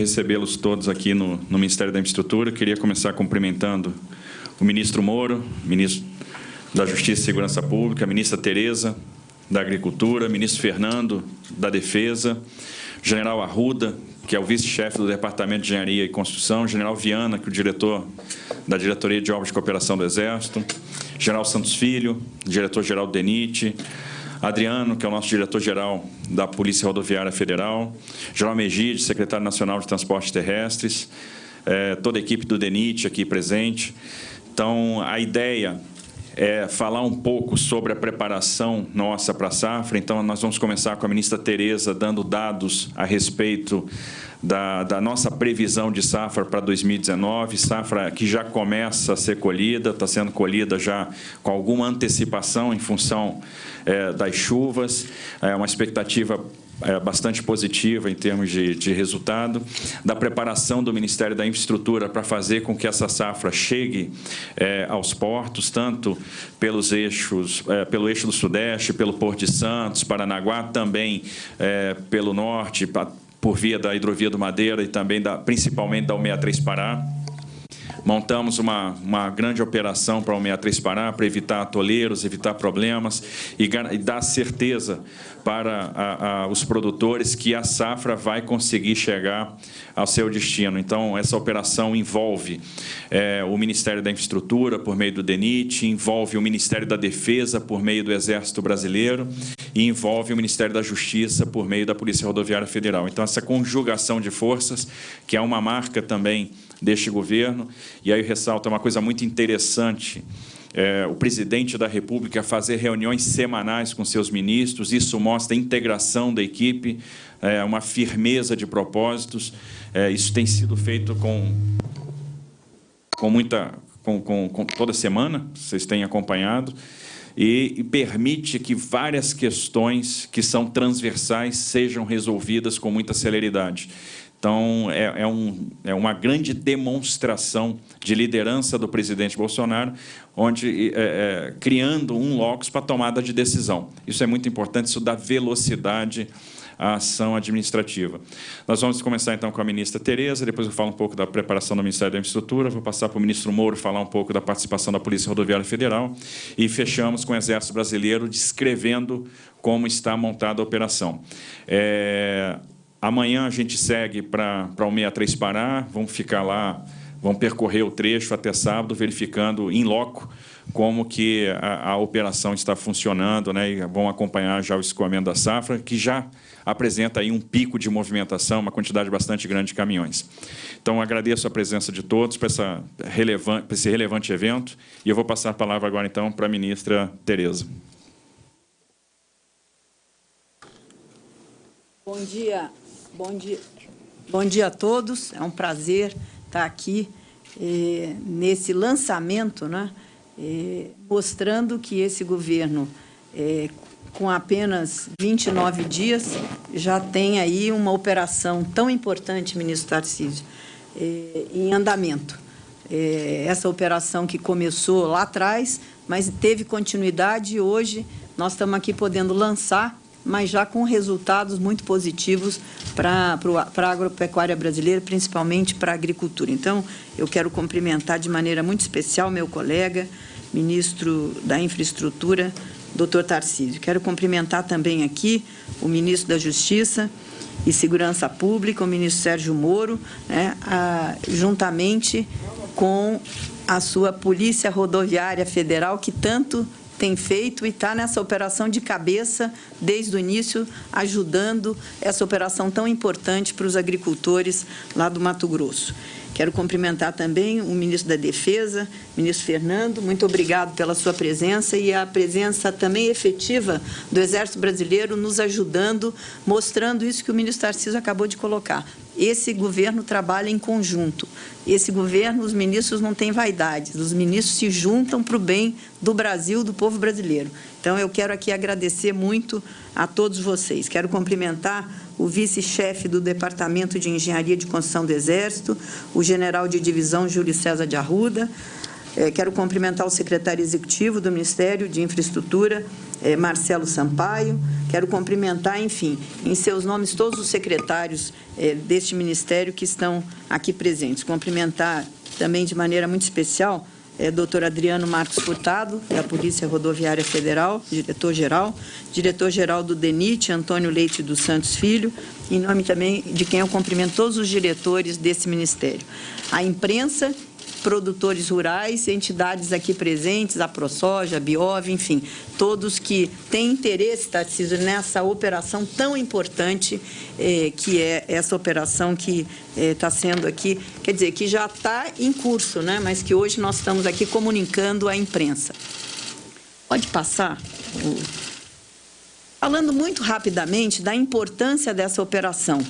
recebê-los todos aqui no, no, Ministério da Infraestrutura. Queria começar cumprimentando o ministro Moro, ministro da Justiça e Segurança Pública, a ministra Tereza, da Agricultura, ministro Fernando, da Defesa, general Arruda, que é o vice-chefe do Departamento de Engenharia e Construção, general Viana, que é o diretor da Diretoria de Obras de Cooperação do Exército, general Santos Filho, diretor-geral do DENIT, Adriano, que é o nosso diretor-geral da Polícia Rodoviária Federal, General Megide, secretário nacional de Transportes Terrestres, é, toda a equipe do DENIT aqui presente. Então, a ideia é falar um pouco sobre a preparação nossa para a safra. Então, nós vamos começar com a ministra Tereza dando dados a respeito da, da, nossa previsão de safra para 2019, safra que já começa a ser colhida, está sendo colhida já com alguma antecipação em função é, das chuvas, é uma expectativa é, bastante positiva em termos de, de, resultado, da preparação do Ministério da Infraestrutura para fazer com que essa safra chegue é, aos portos, tanto pelos eixos, é, pelo eixo do Sudeste, pelo Porto de Santos, Paranaguá, também é, pelo Norte, por via da hidrovia do Madeira e também da, principalmente da 163 Pará. Montamos uma, uma grande operação para o 63 Pará, para evitar atoleiros, evitar problemas e, e dar certeza para a, a, os produtores que a safra vai conseguir chegar ao seu destino. Então, essa operação envolve é, o Ministério da Infraestrutura, por meio do DENIT, envolve o Ministério da Defesa, por meio do Exército Brasileiro, e envolve o Ministério da Justiça, por meio da Polícia Rodoviária Federal. Então, essa conjugação de forças, que é uma marca também deste governo. E aí ressalta uma coisa muito interessante, é, o presidente da República fazer reuniões semanais com seus ministros, isso mostra a integração da equipe, é, uma firmeza de propósitos, é, isso tem sido feito com, com muita, com, com, com toda semana, vocês têm acompanhado, e permite que várias questões que são transversais sejam resolvidas com muita celeridade. Então, é, é, um, é, uma grande demonstração de liderança do presidente Bolsonaro, onde é, é, criando um locus para tomada de decisão. Isso é muito importante, isso dá velocidade à ação administrativa. Nós vamos começar, então, com a ministra Tereza, depois eu falo um pouco da preparação do Ministério da Infraestrutura, vou passar para o ministro Moro falar um pouco da participação da Polícia Rodoviária Federal e fechamos com o Exército Brasileiro descrevendo como está montada a operação. É, Amanhã a gente segue para o 63 Pará, vamos ficar lá, vamos percorrer o trecho até sábado, verificando em loco como que a, a operação está funcionando, né, e vão acompanhar já o escoamento da safra, que já apresenta aí um pico de movimentação, uma quantidade bastante grande de caminhões. Então, agradeço a presença de todos para, essa relevante, para esse relevante evento, e eu vou passar a palavra agora, então, para a ministra Tereza. Bom dia, Bom dia. Bom dia a todos. É um prazer estar aqui eh, nesse lançamento, né, eh, mostrando que esse governo, eh, com apenas 29 dias, já tem aí uma operação tão importante, ministro Tarcísio, eh, em andamento. Eh, essa operação que começou lá atrás, mas teve continuidade e hoje nós estamos aqui podendo lançar mas já com resultados muito positivos para a agropecuária brasileira, principalmente para a agricultura. Então, eu quero cumprimentar de maneira muito especial meu colega, ministro da Infraestrutura, doutor Tarcísio. Quero cumprimentar também aqui o ministro da Justiça e Segurança Pública, o ministro Sérgio Moro, né, a, juntamente com a sua Polícia Rodoviária Federal, que tanto tem feito e está nessa operação de cabeça desde o início, ajudando essa operação tão importante para os agricultores lá do Mato Grosso. Quero cumprimentar também o ministro da Defesa, ministro Fernando, muito obrigado pela sua presença e a presença também efetiva do Exército Brasileiro nos ajudando, mostrando isso que o ministro Tarcísio acabou de colocar. Esse governo trabalha em conjunto. Esse governo, os ministros não têm vaidades, os ministros se juntam para o bem do Brasil, do povo brasileiro. Então, eu quero aqui agradecer muito a todos vocês. Quero cumprimentar o vice-chefe do Departamento de Engenharia de Construção do Exército, o general de divisão Júlio César de Arruda, quero cumprimentar o secretário executivo do Ministério de Infraestrutura, é, Marcelo Sampaio. Quero cumprimentar, enfim, em seus nomes, todos os secretários é, deste ministério que estão aqui presentes. Cumprimentar também de maneira muito especial é, doutor Adriano Marcos Furtado, da Polícia Rodoviária Federal, diretor-geral, diretor-geral do DENIT, Antônio Leite dos Santos Filho, em nome também de quem eu cumprimento todos os diretores desse ministério. A imprensa produtores rurais, entidades aqui presentes, a ProSoja, a Biov, enfim, todos que têm interesse, Tarcísio, nessa operação tão importante eh, que é essa operação que está eh, sendo aqui, quer dizer, que já está em curso, né, mas que hoje nós estamos aqui comunicando à imprensa. Pode passar? Falando muito rapidamente da importância dessa operação.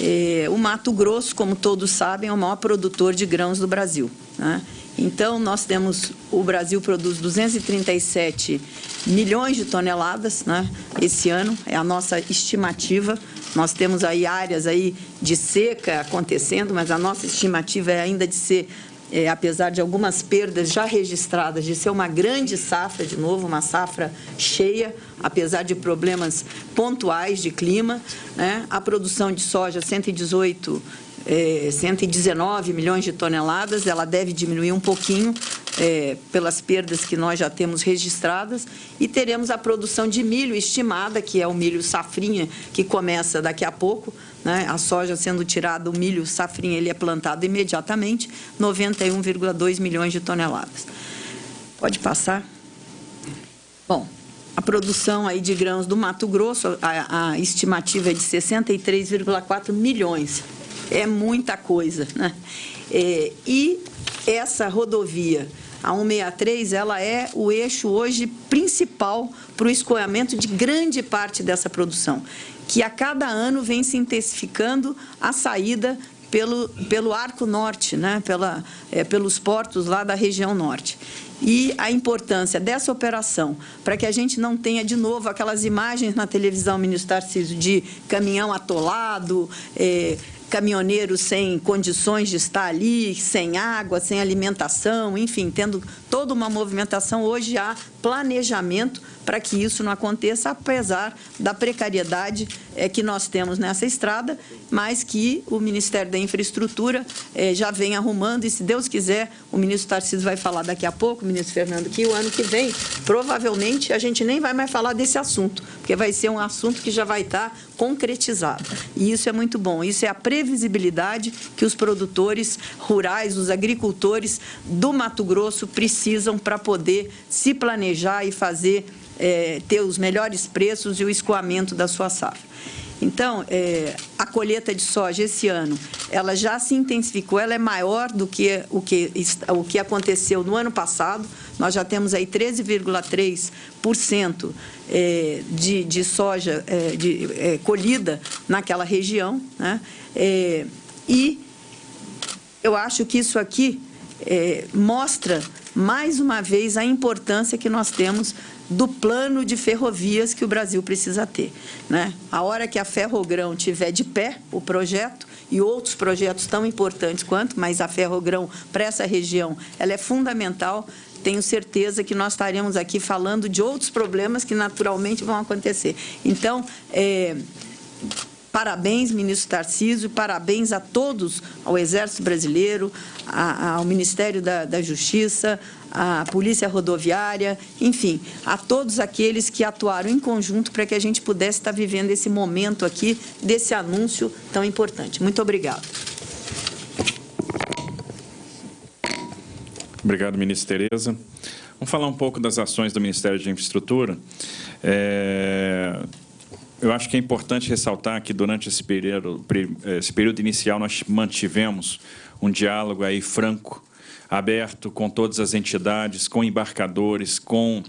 Eh, o Mato Grosso, como todos sabem, é o maior produtor de grãos do Brasil. Né? Então, nós temos, o Brasil produz 237 milhões de toneladas né, esse ano, é a nossa estimativa. Nós temos aí áreas aí de seca acontecendo, mas a nossa estimativa é ainda de ser é, apesar de algumas perdas já registradas, de ser uma grande safra, de novo, uma safra cheia, apesar de problemas pontuais de clima. Né? A produção de soja, 118 é, 119 milhões de toneladas, ela deve diminuir um pouquinho é, pelas perdas que nós já temos registradas e teremos a produção de milho estimada, que é o milho safrinha, que começa daqui a pouco, né? a soja sendo tirada, o milho safrinha ele é plantado imediatamente, 91,2 milhões de toneladas. Pode passar? Bom, a produção aí de grãos do Mato Grosso, a, a estimativa é de 63,4 milhões é muita coisa. Né? É, e essa rodovia, a 163, ela é o eixo hoje principal para o escoamento de grande parte dessa produção, que a cada ano vem se intensificando a saída pelo, pelo arco norte, né? Pela, é, pelos portos lá da região norte. E a importância dessa operação, para que a gente não tenha de novo aquelas imagens na televisão, ministro Tarcísio, de caminhão atolado, é, sem condições de estar ali, sem água, sem alimentação, enfim, tendo toda uma movimentação. Hoje há planejamento para que isso não aconteça, apesar da precariedade é, que nós temos nessa estrada, mas que o Ministério da Infraestrutura é, já vem arrumando e, se Deus quiser, o ministro Tarcísio vai falar daqui a pouco, o ministro Fernando, que o ano que vem, provavelmente, a gente nem vai mais falar desse assunto, porque vai ser um assunto que já vai estar concretizado. E isso é muito bom. Isso é a previsibilidade que os produtores rurais, os agricultores do Mato Grosso precisam para poder se planejar e fazer é, ter os melhores preços e o escoamento da sua safra. Então, é, a colheita de soja esse ano, ela já se intensificou, ela é maior do que o que, o que aconteceu no ano passado. Nós já temos aí 13,3% é, de, de soja é, de, é, colhida naquela região. Né? É, e eu acho que isso aqui é, mostra mais uma vez a importância que nós temos do plano de ferrovias que o Brasil precisa ter. Né? A hora que a Ferrogrão tiver de pé o projeto, e outros projetos tão importantes quanto, mas a Ferrogrão para essa região ela é fundamental, tenho certeza que nós estaremos aqui falando de outros problemas que naturalmente vão acontecer. Então, é, Parabéns, ministro Tarcísio, parabéns a todos, ao Exército Brasileiro, ao Ministério da, da Justiça, à Polícia Rodoviária, enfim, a todos aqueles que atuaram em conjunto para que a gente pudesse estar vivendo esse momento aqui, desse anúncio tão importante. Muito obrigado. Obrigado, ministro Tereza. Vamos falar um pouco das ações do Ministério de Infraestrutura. É eu acho que é importante ressaltar que durante esse período, esse período inicial nós mantivemos um diálogo aí franco aberto com todas as entidades, com embarcadores, com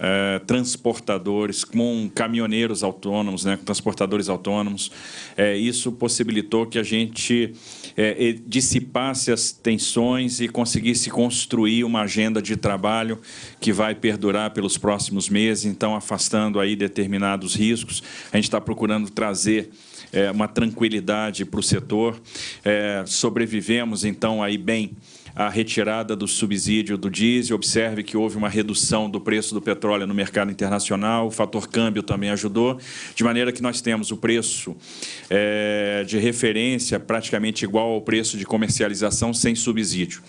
eh, transportadores, com caminhoneiros autônomos, né, com transportadores autônomos. Eh, isso possibilitou que a gente eh, dissipasse as tensões e conseguisse construir uma agenda de trabalho que vai perdurar pelos próximos meses, então afastando aí determinados riscos. A gente está procurando trazer é, uma tranquilidade para o setor. Sobrevivemos, então, aí bem a retirada do subsídio do diesel, observe que houve uma redução do preço do petróleo no mercado internacional, o fator câmbio também ajudou, de maneira que nós temos o preço é, de referência praticamente igual ao preço de comercialização sem subsídio.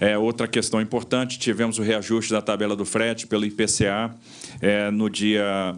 É, outra questão importante, tivemos o reajuste da tabela do frete pelo IPCA é, no dia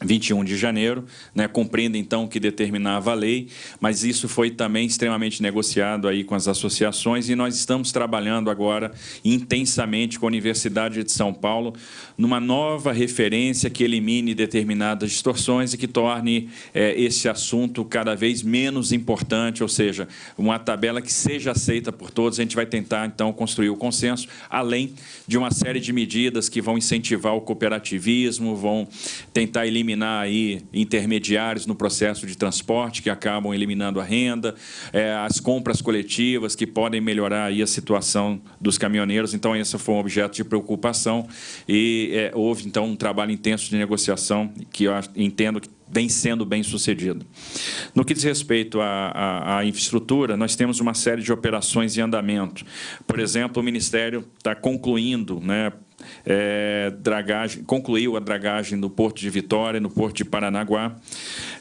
21 de janeiro, né, cumprindo então o que determinava a lei, mas isso foi também extremamente negociado aí com as associações e nós estamos trabalhando agora intensamente com a Universidade de São Paulo numa nova referência que elimine determinadas distorções e que torne é, esse assunto cada vez menos importante, ou seja, uma tabela que seja aceita por todos. A gente vai tentar então construir o consenso, além de uma série de medidas que vão incentivar o cooperativismo, vão tentar eliminar eliminar aí intermediários no processo de transporte que acabam eliminando a renda, é, as compras coletivas que podem melhorar aí a situação dos caminhoneiros. Então, esse foi um objeto de preocupação e é, houve, então, um trabalho intenso de negociação que eu entendo que vem sendo bem sucedido. No que diz respeito à, à, à, infraestrutura, nós temos uma série de operações em andamento. Por exemplo, o Ministério está concluindo, né, é, dragagem, concluiu a dragagem no Porto de Vitória, no Porto de Paranaguá.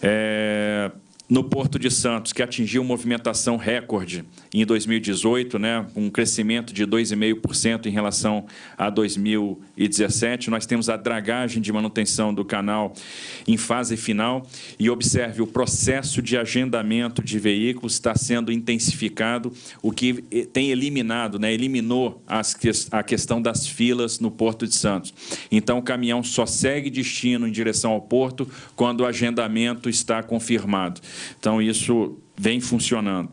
É, no Porto de Santos, que atingiu movimentação recorde em 2018, né, um crescimento de 2,5% em relação a 2017. Nós temos a dragagem de manutenção do canal em fase final e observe o processo de agendamento de veículos está sendo intensificado, o que tem eliminado, né, eliminou as, a questão das filas no Porto de Santos. Então, o caminhão só segue destino em direção ao porto quando o agendamento está confirmado. Então, isso vem funcionando.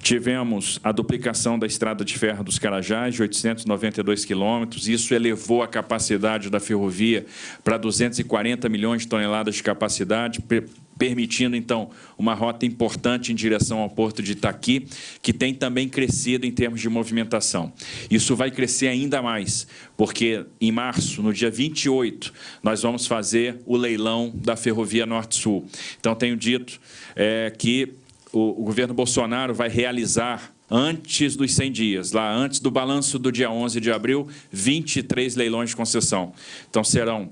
Tivemos a duplicação da estrada de ferro dos Carajás, de 892 quilômetros. Isso elevou a capacidade da ferrovia para 240 milhões de toneladas de capacidade, permitindo, então, uma rota importante em direção ao porto de Itaqui, que tem também crescido em termos de movimentação. Isso vai crescer ainda mais, porque em março, no dia 28, nós vamos fazer o leilão da Ferrovia Norte-Sul. Então, tenho dito é, que o, o governo Bolsonaro vai realizar antes dos 100 dias, lá antes do balanço do dia 11 de abril, 23 leilões de concessão. Então, serão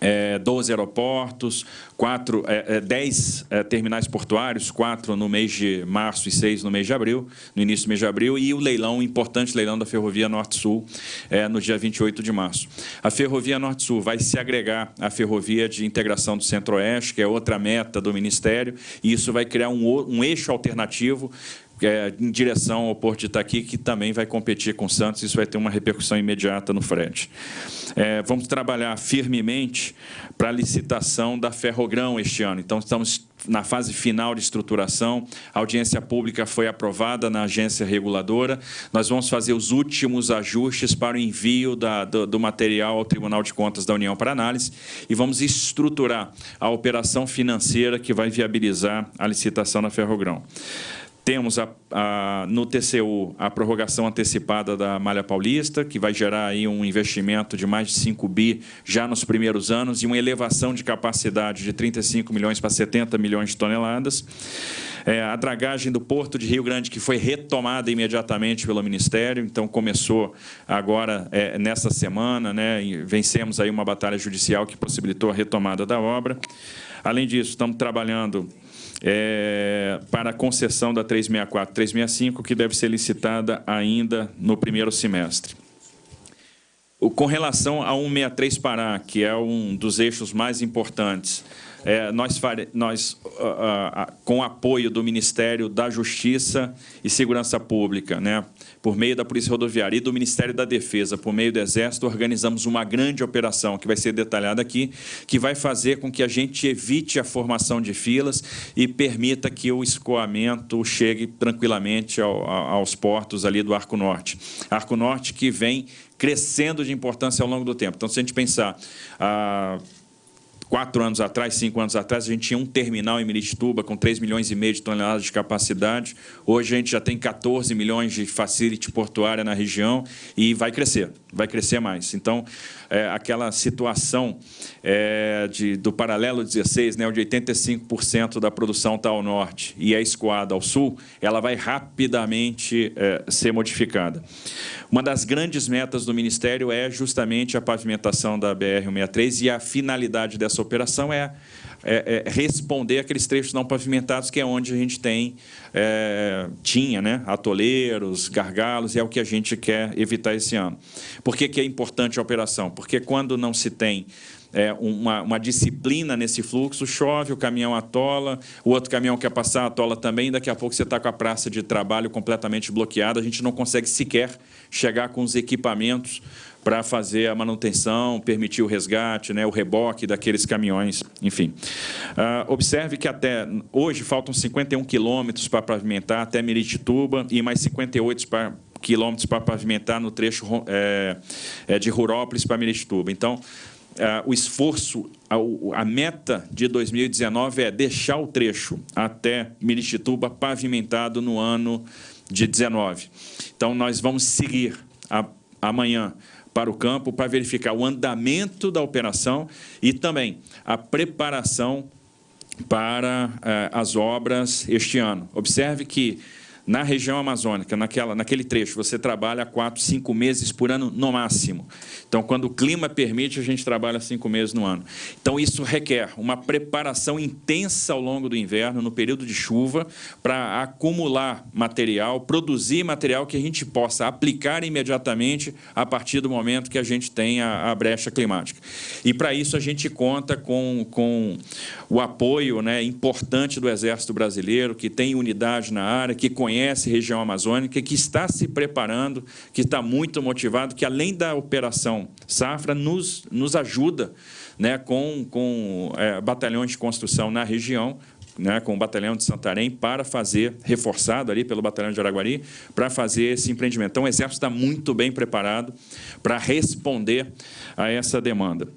é, 12 aeroportos, quatro, é, é, 10 é, terminais portuários, quatro no mês de março e seis no mês de abril, no início do mês de abril, e o leilão, o importante leilão da Ferrovia Norte-Sul, é, no dia 28 de março. A Ferrovia Norte-Sul vai se agregar à Ferrovia de Integração do Centro-Oeste, que é outra meta do Ministério, e isso vai criar um, um eixo alternativo é, em direção ao Porto de Itaqui, que também vai competir com o Santos, isso vai ter uma repercussão imediata no frete. É, vamos trabalhar firmemente para a licitação da Ferrogrão este ano. Então, estamos na fase final de estruturação, a audiência pública foi aprovada na agência reguladora, nós vamos fazer os últimos ajustes para o envio da, do, do, material ao Tribunal de Contas da União para análise e vamos estruturar a operação financeira que vai viabilizar a licitação da Ferrogrão. Temos a, a, no TCU a prorrogação antecipada da Malha Paulista, que vai gerar aí um investimento de mais de 5 bi já nos primeiros anos e uma elevação de capacidade de 35 milhões para 70 milhões de toneladas. É, a dragagem do Porto de Rio Grande, que foi retomada imediatamente pelo Ministério, então começou agora, é, nessa semana, né, vencemos aí uma batalha judicial que possibilitou a retomada da obra. Além disso, estamos trabalhando é, para a concessão da 364, 365, que deve ser licitada ainda no primeiro semestre. O, com relação a 163 Pará, que é um dos eixos mais importantes, é, nós, nós uh, uh, com apoio do Ministério da Justiça e Segurança Pública, né, por meio da Polícia Rodoviária e do Ministério da Defesa, por meio do Exército, organizamos uma grande operação, que vai ser detalhada aqui, que vai fazer com que a gente evite a formação de filas e permita que o escoamento chegue tranquilamente ao, aos portos ali do Arco Norte. Arco Norte que vem crescendo de importância ao longo do tempo. Então, se a gente pensar... Ah, quatro anos atrás, cinco anos atrás, a gente tinha um terminal em Miritituba com 3 milhões e meio de toneladas de capacidade. Hoje a gente já tem 14 milhões de facility portuária na região e vai crescer, vai crescer mais. Então, é, aquela situação é, de, do paralelo 16, né, onde 85% da produção está ao norte e é escoada ao sul, ela vai rapidamente é, ser modificada. Uma das grandes metas do Ministério é justamente a pavimentação da BR-163 e a finalidade dessa operação é é, é, responder aqueles trechos não pavimentados, que é onde a gente tem, é, tinha né, atoleiros, gargalos, e é o que a gente quer evitar esse ano. Por que, que é importante a operação? Porque quando não se tem é, uma, uma, disciplina nesse fluxo, chove, o caminhão atola, o outro caminhão quer passar, atola também, daqui a pouco você está com a praça de trabalho completamente bloqueada, a gente não consegue sequer chegar com os equipamentos para fazer a manutenção, permitir o resgate, né, o reboque daqueles caminhões, enfim. Uh, observe que até hoje faltam 51 quilômetros para pavimentar até Miritituba e mais 58 para quilômetros para pavimentar no trecho é, é, de Rurópolis para Miritituba. Então, uh, o esforço, a, a, meta de 2019 é deixar o trecho até Miritituba pavimentado no ano de 19. Então, nós vamos seguir a, amanhã para o campo para verificar o andamento da operação e também a preparação para eh, as obras este ano. Observe que na região amazônica, naquela, naquele trecho, você trabalha quatro, cinco meses por ano no máximo. Então, quando o clima permite, a gente trabalha cinco meses no ano. Então, isso requer uma preparação intensa ao longo do inverno, no período de chuva, para acumular material, produzir material que a gente possa aplicar imediatamente a partir do momento que a gente tem a, a brecha climática. E, para isso, a gente conta com, com o apoio né, importante do Exército Brasileiro, que tem unidade na área, que conhece conhece região amazônica, que está se preparando, que está muito motivado, que além da operação Safra, nos, nos ajuda né, com, com é, batalhões de construção na região, né, com o batalhão de Santarém, para fazer, reforçado ali pelo batalhão de Araguari, para fazer esse empreendimento. Então, o Exército está muito bem preparado para responder a essa demanda.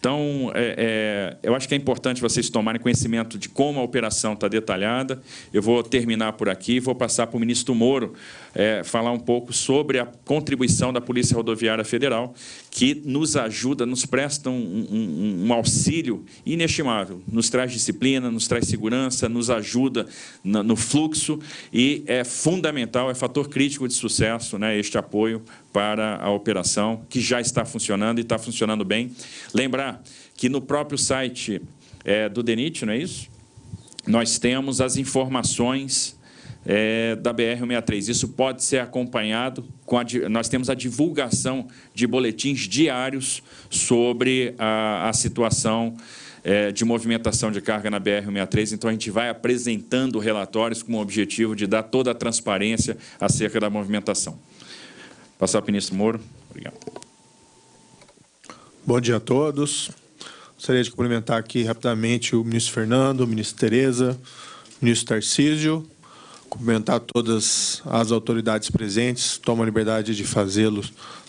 Então, é, é, eu acho que é importante vocês tomarem conhecimento de como a operação está detalhada. Eu vou terminar por aqui e vou passar para o ministro Moro é, falar um pouco sobre a contribuição da Polícia Rodoviária Federal, que nos ajuda, nos presta um, um, um auxílio inestimável, nos traz disciplina, nos traz segurança, nos ajuda no, no fluxo e é fundamental, é fator crítico de sucesso né, este apoio para a operação, que já está funcionando e está funcionando bem. Lembrar que no próprio site é, do DENIT, não é isso? Nós temos as informações é, da BR-163. Isso pode ser acompanhado com a, nós temos a divulgação de boletins diários sobre a, a situação é, de movimentação de carga na BR-163. Então, a gente vai apresentando relatórios com o objetivo de dar toda a transparência acerca da movimentação. Passar para o ministro Moro. Obrigado. Bom dia a todos. Gostaria de cumprimentar aqui rapidamente o ministro Fernando, o ministro Tereza, o ministro Tarcísio, cumprimentar todas as autoridades presentes, tomo a liberdade de fazê-lo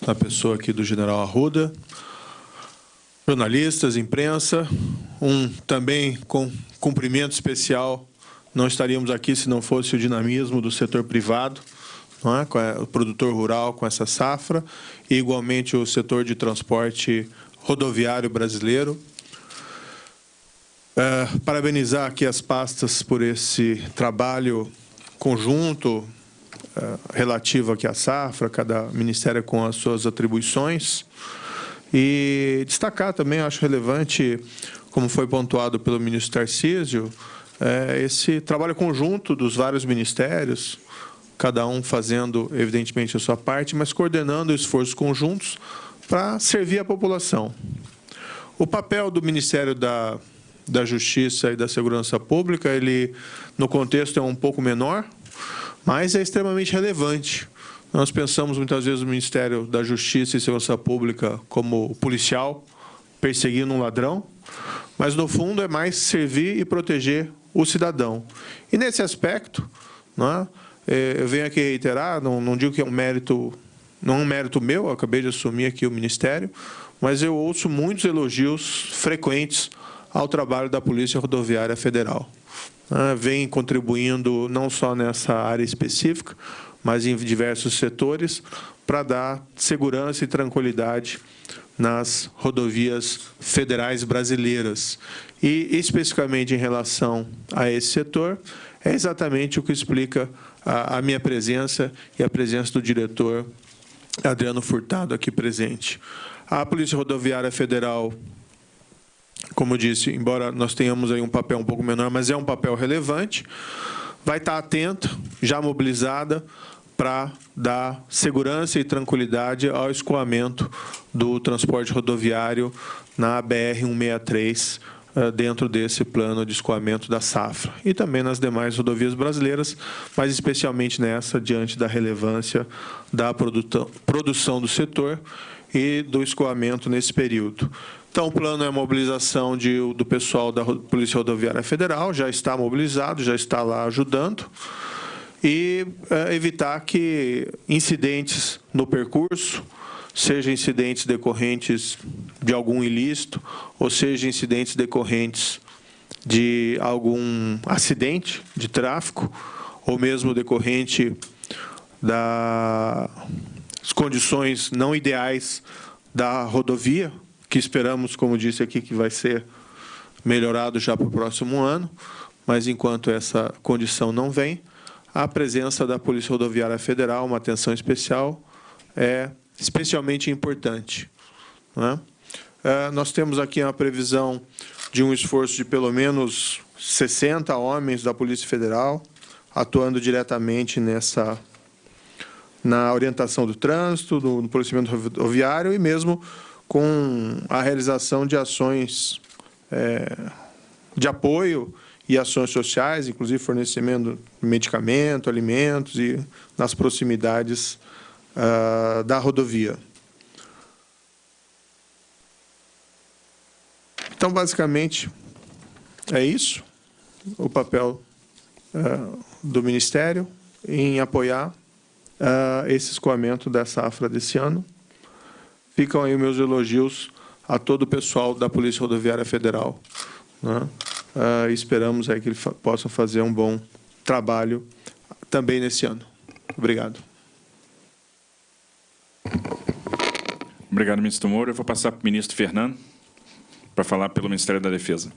na pessoa aqui do general Arruda, jornalistas, imprensa, um também com cumprimento especial, não estaríamos aqui se não fosse o dinamismo do setor privado, é? o produtor rural com essa safra, e igualmente o setor de transporte rodoviário brasileiro. É, parabenizar aqui as pastas por esse trabalho conjunto é, relativo aqui à safra, cada ministério com as suas atribuições. E destacar também, acho relevante, como foi pontuado pelo ministro Tarcísio, é, esse trabalho conjunto dos vários ministérios, cada um fazendo, evidentemente, a sua parte, mas coordenando esforços conjuntos para servir a população. O papel do Ministério da, da Justiça e da Segurança Pública, ele, no contexto, é um pouco menor, mas é extremamente relevante. Nós pensamos muitas vezes o Ministério da Justiça e Segurança Pública como policial perseguindo um ladrão, mas no fundo é mais servir e proteger o cidadão. E nesse aspecto, não é? É, eu venho aqui reiterar, não, não digo que é um mérito não é um mérito meu, eu acabei de assumir aqui o Ministério, mas eu ouço muitos elogios frequentes ao trabalho da Polícia Rodoviária Federal. Ah, vem contribuindo não só nessa área específica, mas em diversos setores, para dar segurança e tranquilidade nas rodovias federais brasileiras. E, especificamente em relação a esse setor, é exatamente o que explica a, a minha presença e a presença do diretor Adriano Furtado aqui presente. A Polícia Rodoviária Federal, como disse, embora nós tenhamos aí um papel um pouco menor, mas é um papel relevante, vai estar atenta, já mobilizada, para dar segurança e tranquilidade ao escoamento do transporte rodoviário na BR-163, eh, dentro desse plano de escoamento da safra. E também nas demais rodovias brasileiras, mas especialmente nessa, diante da relevância da produção do setor e do escoamento nesse período. Então, o plano é a mobilização de, do pessoal da Polícia Rodoviária Federal, já está mobilizado, já está lá ajudando e é, evitar que incidentes no percurso, seja incidentes decorrentes de algum ilícito, ou seja incidentes decorrentes de algum acidente de tráfego, ou mesmo decorrente das condições não ideais da rodovia, que esperamos, como disse aqui, que vai ser melhorado já para o próximo ano, mas enquanto essa condição não vem, a presença da Polícia Rodoviária Federal, uma atenção especial, é especialmente importante. É? É, nós temos aqui a previsão de um esforço de pelo menos 60 homens da Polícia Federal atuando diretamente nessa na orientação do trânsito, no policiamento rodoviário e mesmo com a realização de ações é, de apoio e ações sociais, inclusive fornecimento de medicamento, alimentos e nas proximidades uh, da rodovia. Então, basicamente, é isso o papel uh, do Ministério em apoiar uh, esse escoamento da safra desse ano. Ficam aí meus elogios a todo o pessoal da Polícia Rodoviária Federal. Né? uh, esperamos aí que ele fa possa fazer um bom trabalho também nesse ano. Obrigado. Obrigado, ministro Moura. Eu vou passar para o ministro Fernando para falar pelo Ministério da Defesa.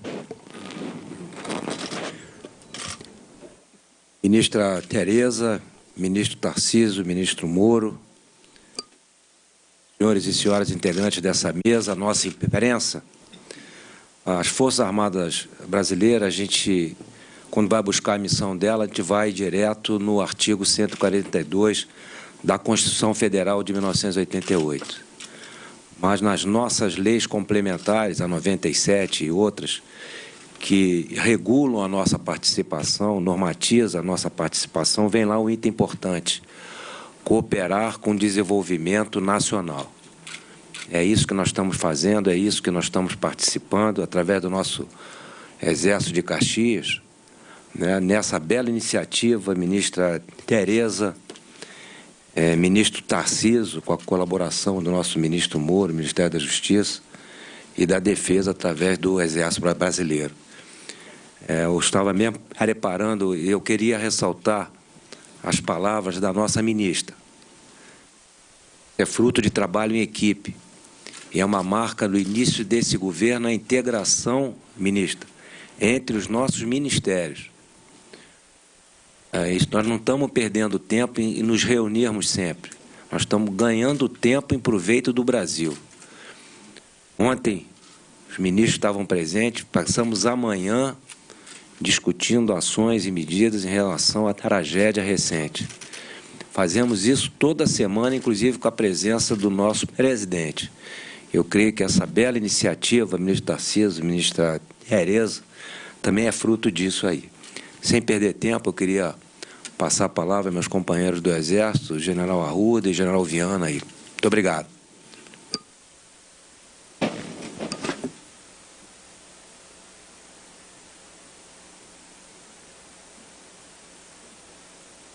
Ministra Tereza, ministro Tarciso, ministro Moro, senhores e senhoras integrantes dessa mesa, nossa imprensa, as Forças Armadas Brasileiras, a gente, quando vai buscar a missão dela, a gente vai direto no artigo 142 da Constituição Federal de 1988. Mas nas nossas leis complementares, a 97 e outras, que regulam a nossa participação, normatiza a nossa participação, vem lá um item importante, cooperar com o desenvolvimento nacional. É isso que nós estamos fazendo, é isso que nós estamos participando através do nosso Exército de Caxias, né, nessa bela iniciativa, ministra Tereza, é, ministro Tarciso, com a colaboração do nosso ministro Moro, Ministério da Justiça e da Defesa através do Exército Brasileiro. É, eu estava mesmo reparando e eu queria ressaltar as palavras da nossa ministra. É fruto de trabalho em equipe. E é uma marca no início desse governo a integração, ministra, entre os nossos ministérios. É nós não estamos perdendo tempo em, nos reunirmos sempre. Nós estamos ganhando tempo em proveito do Brasil. Ontem, os ministros estavam presentes, passamos amanhã discutindo ações e medidas em relação à tragédia recente. Fazemos isso toda semana, inclusive com a presença do nosso presidente. Eu creio que essa bela iniciativa, ministro Tarcísio, ministra Tereza, também é fruto disso aí. Sem perder tempo, eu queria passar a palavra aos meus companheiros do Exército, General Arruda e General Viana aí. Muito obrigado.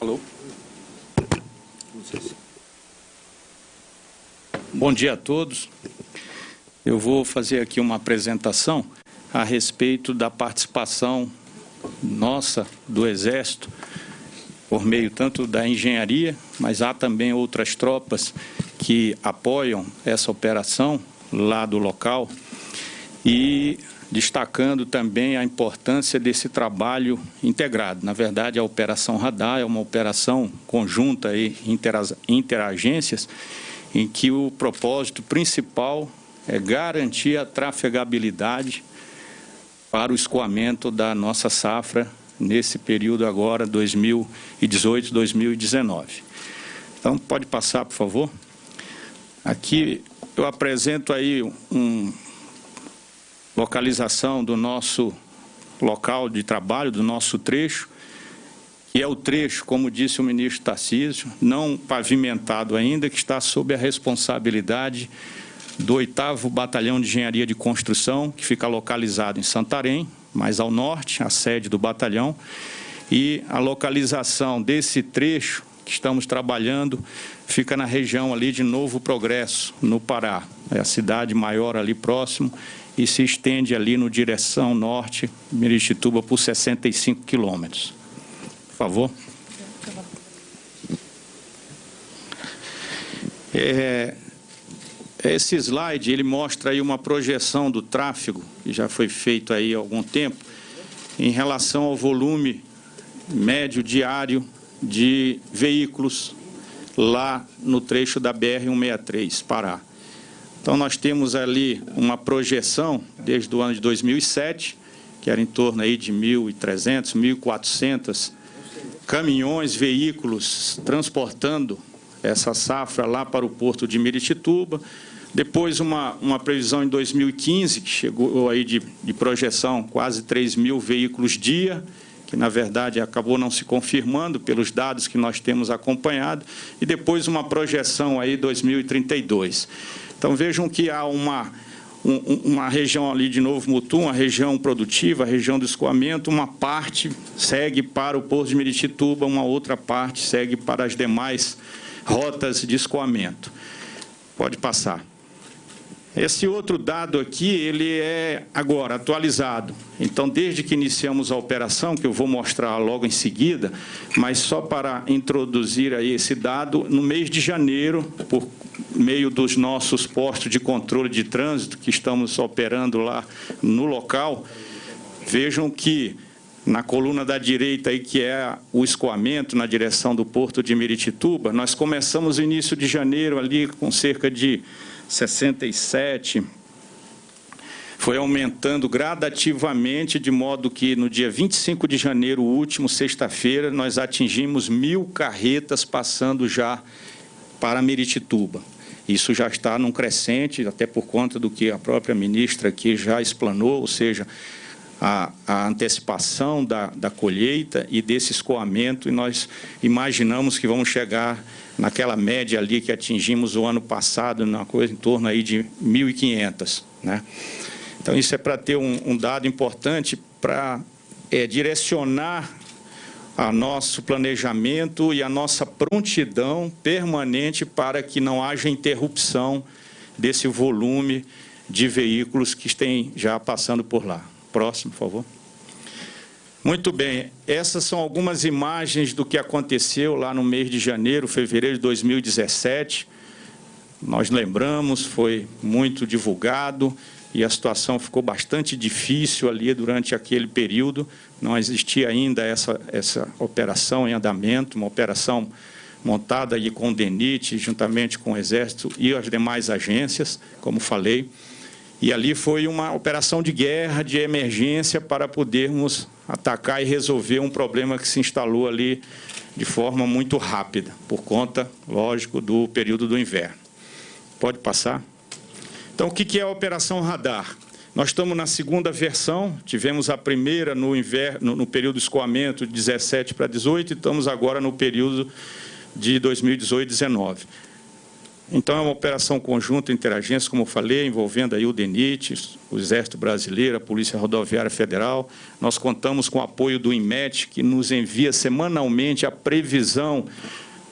Alô? Bom dia a todos. Eu vou fazer aqui uma apresentação a respeito da participação nossa do Exército, por meio tanto da engenharia, mas há também outras tropas que apoiam essa operação lá do local e destacando também a importância desse trabalho integrado. Na verdade, a Operação Radar é uma operação conjunta e interagências em que o propósito principal é garantir a trafegabilidade para o escoamento da nossa safra nesse período agora, 2018-2019. Então, pode passar, por favor. Aqui eu apresento aí um localização do nosso local de trabalho, do nosso trecho, que é o trecho, como disse o ministro Tarcísio, não pavimentado ainda, que está sob a responsabilidade do 8 Batalhão de Engenharia de Construção, que fica localizado em Santarém, mais ao norte, a sede do batalhão, e a localização desse trecho que estamos trabalhando fica na região ali de Novo Progresso, no Pará. É a cidade maior ali próximo e se estende ali no direção norte, Miritituba, por 65 quilômetros. Por favor. É, esse slide ele mostra aí uma projeção do tráfego que já foi feito aí há algum tempo em relação ao volume médio diário de veículos lá no trecho da BR-163, Pará. Então, nós temos ali uma projeção desde o ano de 2007, que era em torno aí de 1.300, 1.400 caminhões, veículos transportando essa safra lá para o porto de Miritituba. Depois, uma, uma previsão em 2015, que chegou aí de, de projeção quase 3 mil veículos dia, que na verdade acabou não se confirmando pelos dados que nós temos acompanhado, e depois uma projeção aí 2032. Então vejam que há uma, um, uma região ali de Novo Mutum, uma região produtiva, a região do escoamento, uma parte segue para o Porto de Miritituba, uma outra parte segue para as demais rotas de escoamento. Pode passar. Esse outro dado aqui, ele é agora atualizado. Então, desde que iniciamos a operação, que eu vou mostrar logo em seguida, mas só para introduzir aí esse dado, no mês de janeiro, por meio dos nossos postos de controle de trânsito que estamos operando lá no local, vejam que na coluna da direita, aí, que é o escoamento na direção do porto de Miritituba, nós começamos o início de janeiro ali com cerca de 67, foi aumentando gradativamente, de modo que no dia 25 de janeiro último, sexta-feira, nós atingimos mil carretas passando já para Miritituba. Isso já está num crescente, até por conta do que a própria ministra aqui já explanou, ou seja, a, a antecipação da, da colheita e desse escoamento, e nós imaginamos que vamos chegar naquela média ali que atingimos o ano passado, na coisa em torno aí de 1.500. Né? Então, isso é para ter um, um dado importante para é, direcionar a nosso planejamento e a nossa prontidão permanente para que não haja interrupção desse volume de veículos que estão já passando por lá. Próximo, por favor. Muito bem, essas são algumas imagens do que aconteceu lá no mês de janeiro, fevereiro de 2017. Nós lembramos, foi muito divulgado e a situação ficou bastante difícil ali durante aquele período. Não existia ainda essa, essa operação em andamento, uma operação montada aí com o DENIT, juntamente com o Exército e as demais agências, como falei. E ali foi uma operação de guerra, de emergência, para podermos atacar e resolver um problema que se instalou ali de forma muito rápida, por conta, lógico, do período do inverno. Pode passar? Então, o que é a Operação Radar? Nós estamos na segunda versão, tivemos a primeira no, inverno, no período de escoamento de 17 para 18 e estamos agora no período de 2018 19. Então, é uma operação conjunta interagência, como eu falei, envolvendo aí o DENIT, o Exército Brasileiro, a Polícia Rodoviária Federal. Nós contamos com o apoio do INMET, que nos envia semanalmente a previsão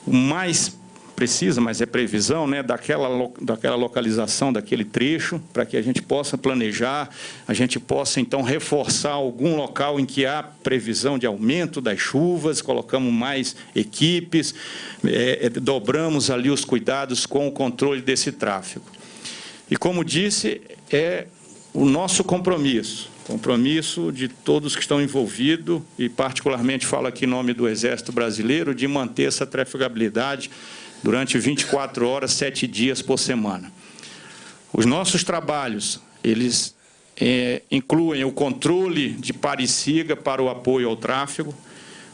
mais precisa, mas é previsão, né, daquela, daquela localização, daquele trecho, para que a gente possa planejar, a gente possa, então, reforçar algum local em que há previsão de aumento das chuvas, colocamos mais equipes, é, é, dobramos ali os cuidados com o controle desse tráfego. E, como disse, é o nosso compromisso, compromisso de todos que estão envolvidos, e particularmente falo aqui em nome do Exército Brasileiro, de manter essa trafegabilidade durante 24 horas, sete dias por semana. Os nossos trabalhos, eles é, incluem o controle de pare-siga para o apoio ao tráfego.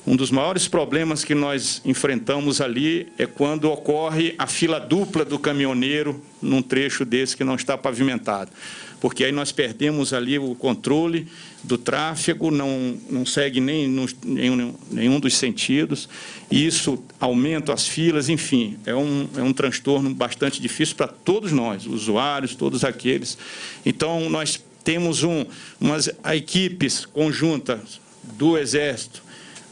Um dos maiores problemas que nós enfrentamos ali é quando ocorre a fila dupla do caminhoneiro num trecho desse que não está pavimentado porque aí nós perdemos ali o controle do tráfego, não, não segue nem no, nenhum, nenhum dos sentidos, e isso aumenta as filas, enfim, é um, é um transtorno bastante difícil para todos nós, usuários, todos aqueles. Então, nós temos um, umas equipes conjuntas do Exército,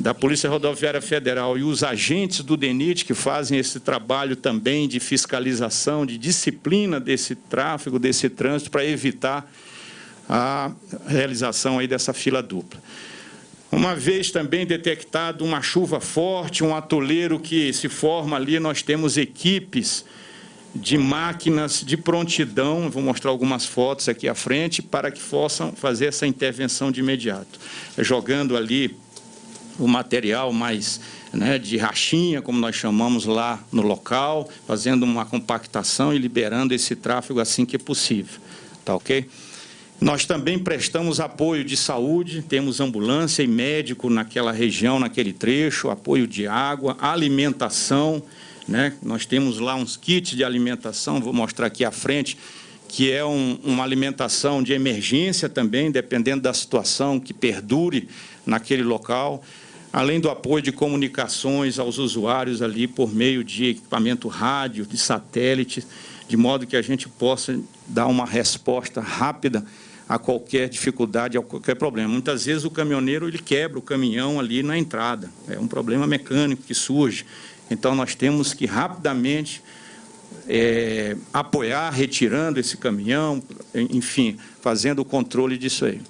da Polícia Rodoviária Federal e os agentes do DENIT que fazem esse trabalho também de fiscalização, de disciplina desse tráfego, desse trânsito, para evitar a realização aí dessa fila dupla. Uma vez também detectado uma chuva forte, um atoleiro que se forma ali, nós temos equipes de máquinas de prontidão, vou mostrar algumas fotos aqui à frente, para que possam fazer essa intervenção de imediato. Jogando ali o material mais né, de rachinha, como nós chamamos lá no local, fazendo uma compactação e liberando esse tráfego assim que é possível. Tá ok? Nós também prestamos apoio de saúde, temos ambulância e médico naquela região, naquele trecho, apoio de água, alimentação, né? Nós temos lá uns kits de alimentação, vou mostrar aqui à frente, que é um, uma alimentação de emergência também, dependendo da situação que perdure naquele local além do apoio de comunicações aos usuários ali por meio de equipamento rádio, de satélite, de modo que a gente possa dar uma resposta rápida a qualquer dificuldade, a qualquer problema. Muitas vezes o caminhoneiro ele quebra o caminhão ali na entrada, é um problema mecânico que surge. Então nós temos que rapidamente é, apoiar, retirando esse caminhão, enfim, fazendo o controle disso aí.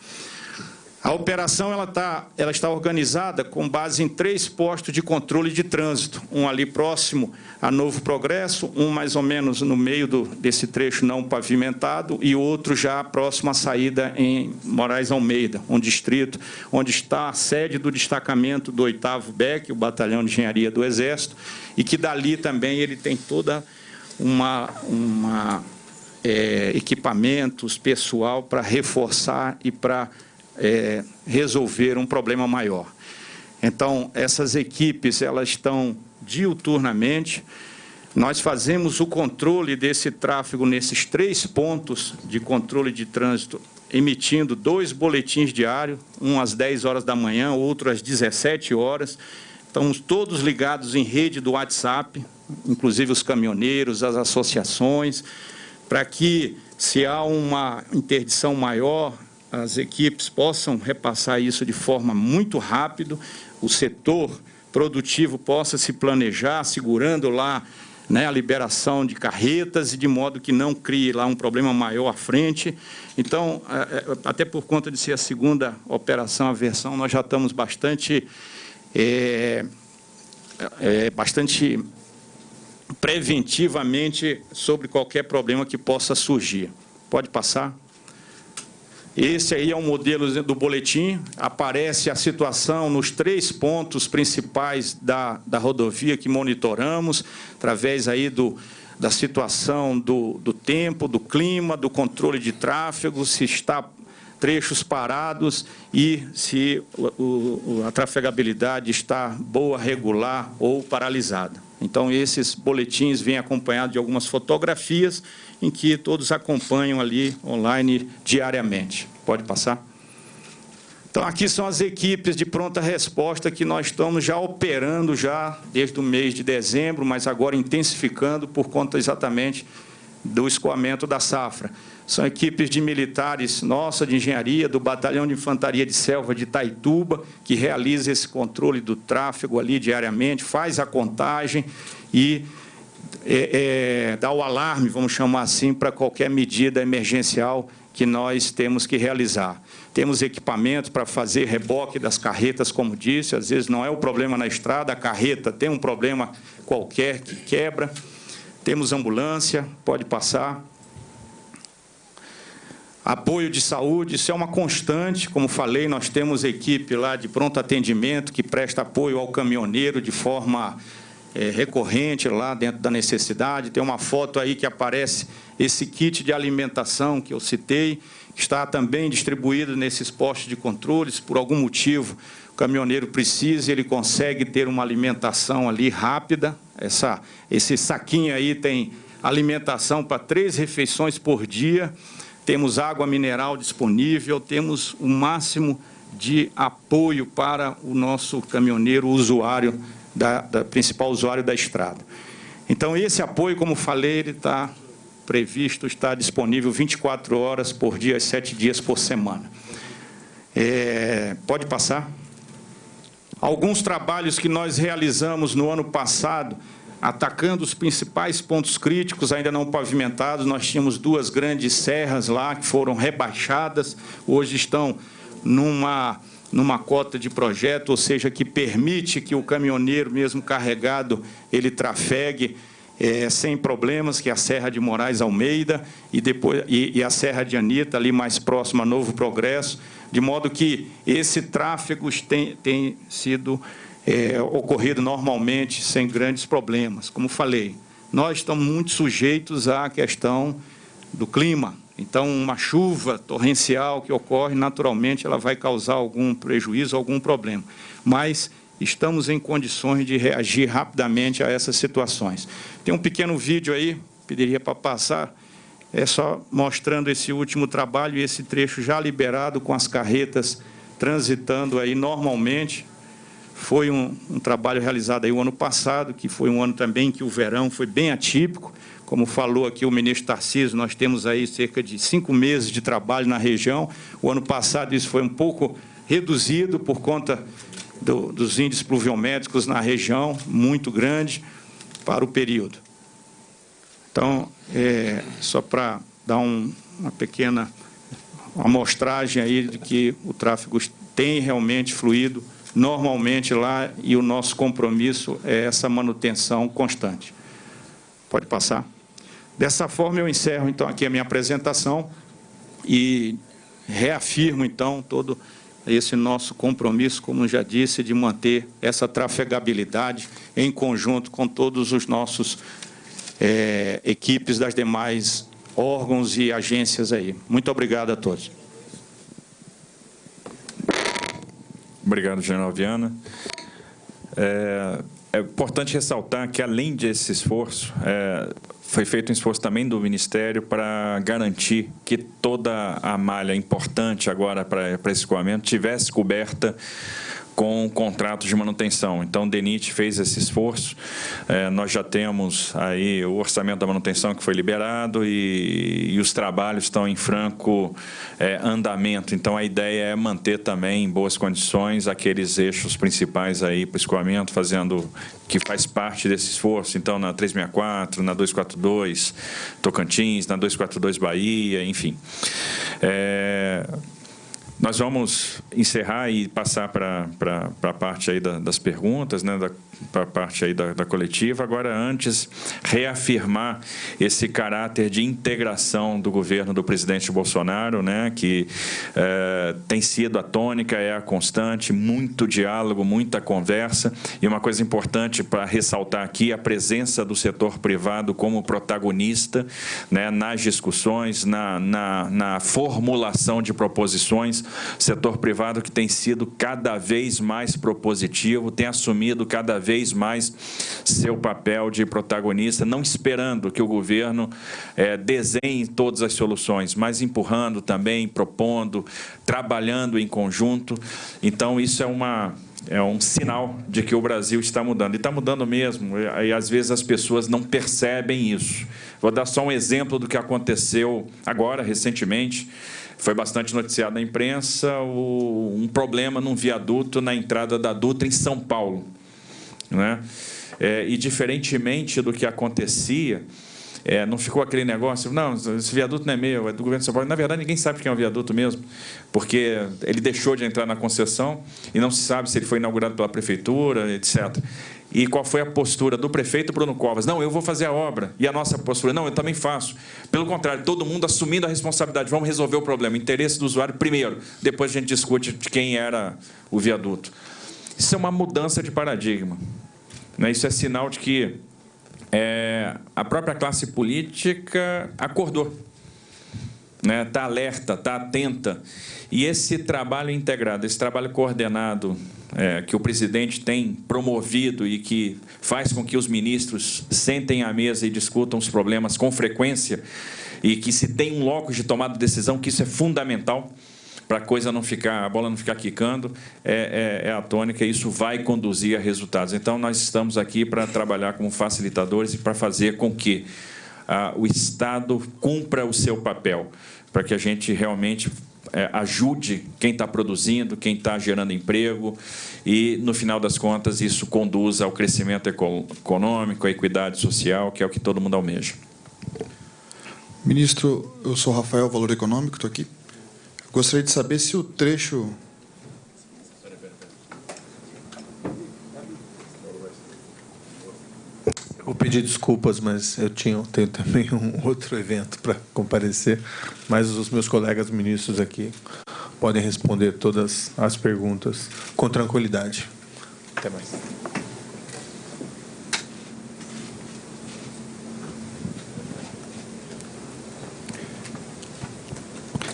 A operação ela, tá, ela está organizada com base em três postos de controle de trânsito, um ali próximo a Novo Progresso, um mais ou menos no meio do, desse trecho não pavimentado e outro já próximo à saída em Moraes Almeida, um distrito onde está a sede do destacamento do 8º BEC, o Batalhão de Engenharia do Exército, e que dali também ele tem toda uma, uma é, equipamentos, pessoal para reforçar e para é, resolver um problema maior. Então, essas equipes elas estão diuturnamente. Nós fazemos o controle desse tráfego nesses três pontos de controle de trânsito, emitindo dois boletins diários, um às 10 horas da manhã, outro às 17 horas. Estamos todos ligados em rede do WhatsApp, inclusive os caminhoneiros, as associações, para que, se há uma interdição maior, as equipes possam repassar isso de forma muito rápido, o setor produtivo possa se planejar, segurando lá né, a liberação de carretas e de modo que não crie lá um problema maior à frente. Então, é, é, até por conta de ser a segunda operação, a versão, nós já estamos bastante, é, é, bastante preventivamente sobre qualquer problema que possa surgir. Pode passar? Esse aí é um modelo do boletim, aparece a situação nos três pontos principais da, da rodovia que monitoramos, através aí do, da situação do, do tempo, do clima, do controle de tráfego, se está trechos parados e se o, o, a trafegabilidade está boa, regular ou paralisada. Então, esses boletins vêm acompanhados de algumas fotografias em que todos acompanham ali online diariamente. Pode passar? Então, aqui são as equipes de pronta resposta que nós estamos já operando já desde o mês de dezembro, mas agora intensificando por conta exatamente do escoamento da safra. São equipes de militares nossa, de engenharia, do Batalhão de Infantaria de Selva de Taituba, que realiza esse controle do tráfego ali diariamente, faz a contagem e é, é, dar o alarme, vamos chamar assim, para qualquer medida emergencial que nós temos que realizar. Temos equipamentos para fazer reboque das carretas, como disse, às vezes não é o problema na estrada, a carreta tem um problema qualquer que quebra. Temos ambulância, pode passar. Apoio de saúde, isso é uma constante, como falei, nós temos equipe lá de pronto atendimento que presta apoio ao caminhoneiro de forma é, recorrente lá dentro da necessidade. Tem uma foto aí que aparece esse kit de alimentação que eu citei, está também distribuído nesses postos de controles, por algum motivo o caminhoneiro precisa ele consegue ter uma alimentação ali rápida. Essa, esse saquinho aí tem alimentação para três refeições por dia, temos água mineral disponível, temos o máximo de apoio para o nosso caminhoneiro usuário, da, da principal usuário da estrada. Então, esse apoio, como falei, ele está previsto, está disponível 24 horas por dia, 7 dias por semana. É, pode passar? Alguns trabalhos que nós realizamos no ano passado atacando os principais pontos críticos ainda não pavimentados. Nós tínhamos duas grandes serras lá que foram rebaixadas, hoje estão numa, numa cota de projeto, ou seja, que permite que o caminhoneiro, mesmo carregado, ele trafegue é, sem problemas, que é a Serra de Moraes Almeida e, depois, e, e a Serra de Anitta, ali mais próxima a Novo Progresso, de modo que esse tráfego tem, tem sido é, ocorrido normalmente, sem grandes problemas. Como falei, nós estamos muito sujeitos à questão do clima. Então, uma chuva torrencial que ocorre, naturalmente, ela vai causar algum prejuízo, algum problema. Mas estamos em condições de reagir rapidamente a essas situações. Tem um pequeno vídeo aí, pediria para passar, é só mostrando esse último trabalho e esse trecho já liberado com as carretas transitando aí normalmente, foi um, um, trabalho realizado aí o ano passado, que foi um ano também que o verão foi bem atípico. Como falou aqui o ministro Tarcísio, nós temos aí cerca de cinco meses de trabalho na região. O ano passado isso foi um pouco reduzido por conta do, dos índices pluviométricos na região, muito grande para o período. Então, é, só para dar um, uma pequena amostragem aí de que o tráfego tem realmente fluído normalmente lá e o nosso compromisso é essa manutenção constante. Pode passar. Dessa forma, eu encerro, então, aqui a minha apresentação e reafirmo, então, todo esse nosso compromisso, como já disse, de manter essa trafegabilidade em conjunto com todos os nossos é, equipes das demais órgãos e agências aí. Muito obrigado a todos. Obrigado, General Viana. É, é importante ressaltar que, além desse esforço, é, foi feito um esforço também do Ministério para garantir que toda a malha importante agora para, para esse escoamento tivesse coberta com contratos de manutenção. Então, o DENIT fez esse esforço. É, nós já temos aí o orçamento da manutenção que foi liberado e, e os trabalhos estão em franco é, andamento. Então, a ideia é manter também em boas condições aqueles eixos principais aí para o escoamento, fazendo que faz parte desse esforço. Então, na 364, na 242 Tocantins, na 242 Bahia, enfim. É, nós vamos encerrar e passar para a parte aí da, das perguntas, né, para a parte aí da, da, coletiva. Agora, antes, reafirmar esse caráter de integração do governo do presidente Bolsonaro, né, que é, tem sido a tônica, é a constante, muito diálogo, muita conversa. E uma coisa importante para ressaltar aqui, a presença do setor privado como protagonista né, nas discussões, na, na, na formulação de proposições setor privado que tem sido cada vez mais propositivo, tem assumido cada vez mais seu papel de protagonista, não esperando que o governo é, desenhe todas as soluções, mas empurrando também, propondo, trabalhando em conjunto. Então, isso é uma é um sinal de que o Brasil está mudando. E está mudando mesmo, e às vezes as pessoas não percebem isso. Vou dar só um exemplo do que aconteceu agora, recentemente foi bastante noticiado na imprensa, o, um problema num viaduto na entrada da Dutra em São Paulo. Né? É, e diferentemente do que acontecia, é, não ficou aquele negócio, não, esse viaduto não é meu, é do governo de São Paulo. Na verdade, ninguém sabe quem é o viaduto mesmo, porque ele deixou de entrar na concessão e não se sabe se ele foi inaugurado pela prefeitura, etc. E qual foi a postura do prefeito Bruno Covas? Não, eu vou fazer a obra. E a nossa postura? Não, eu também faço. Pelo contrário, todo mundo assumindo a responsabilidade. Vamos resolver o problema. Interesse do usuário primeiro. Depois a gente discute de quem era o viaduto. Isso é uma mudança de paradigma. Né? Isso é sinal de que é, a própria classe política acordou, né? Tá alerta, está atenta. E esse trabalho integrado, esse trabalho coordenado é, que o presidente tem promovido e que faz com que os ministros sentem à mesa e discutam os problemas com frequência e que se tem um locus de tomada de decisão, que isso é fundamental para a coisa não ficar, a bola não ficar quicando, é, é, é, a tônica e isso vai conduzir a resultados. Então, nós estamos aqui para trabalhar como facilitadores e para fazer com que o Estado cumpra o seu papel, para que a gente realmente é, ajude quem está produzindo, quem está gerando emprego e, no final das contas, isso conduza ao crescimento econômico, à equidade social, que é o que todo mundo almeja. Ministro, eu sou Rafael, Valor Econômico, estou aqui. Gostaria de saber se o trecho. Vou pedir desculpas, mas eu tinha, tenho também um outro evento para comparecer, mas os meus colegas ministros aqui podem responder todas as perguntas com tranquilidade. Até mais.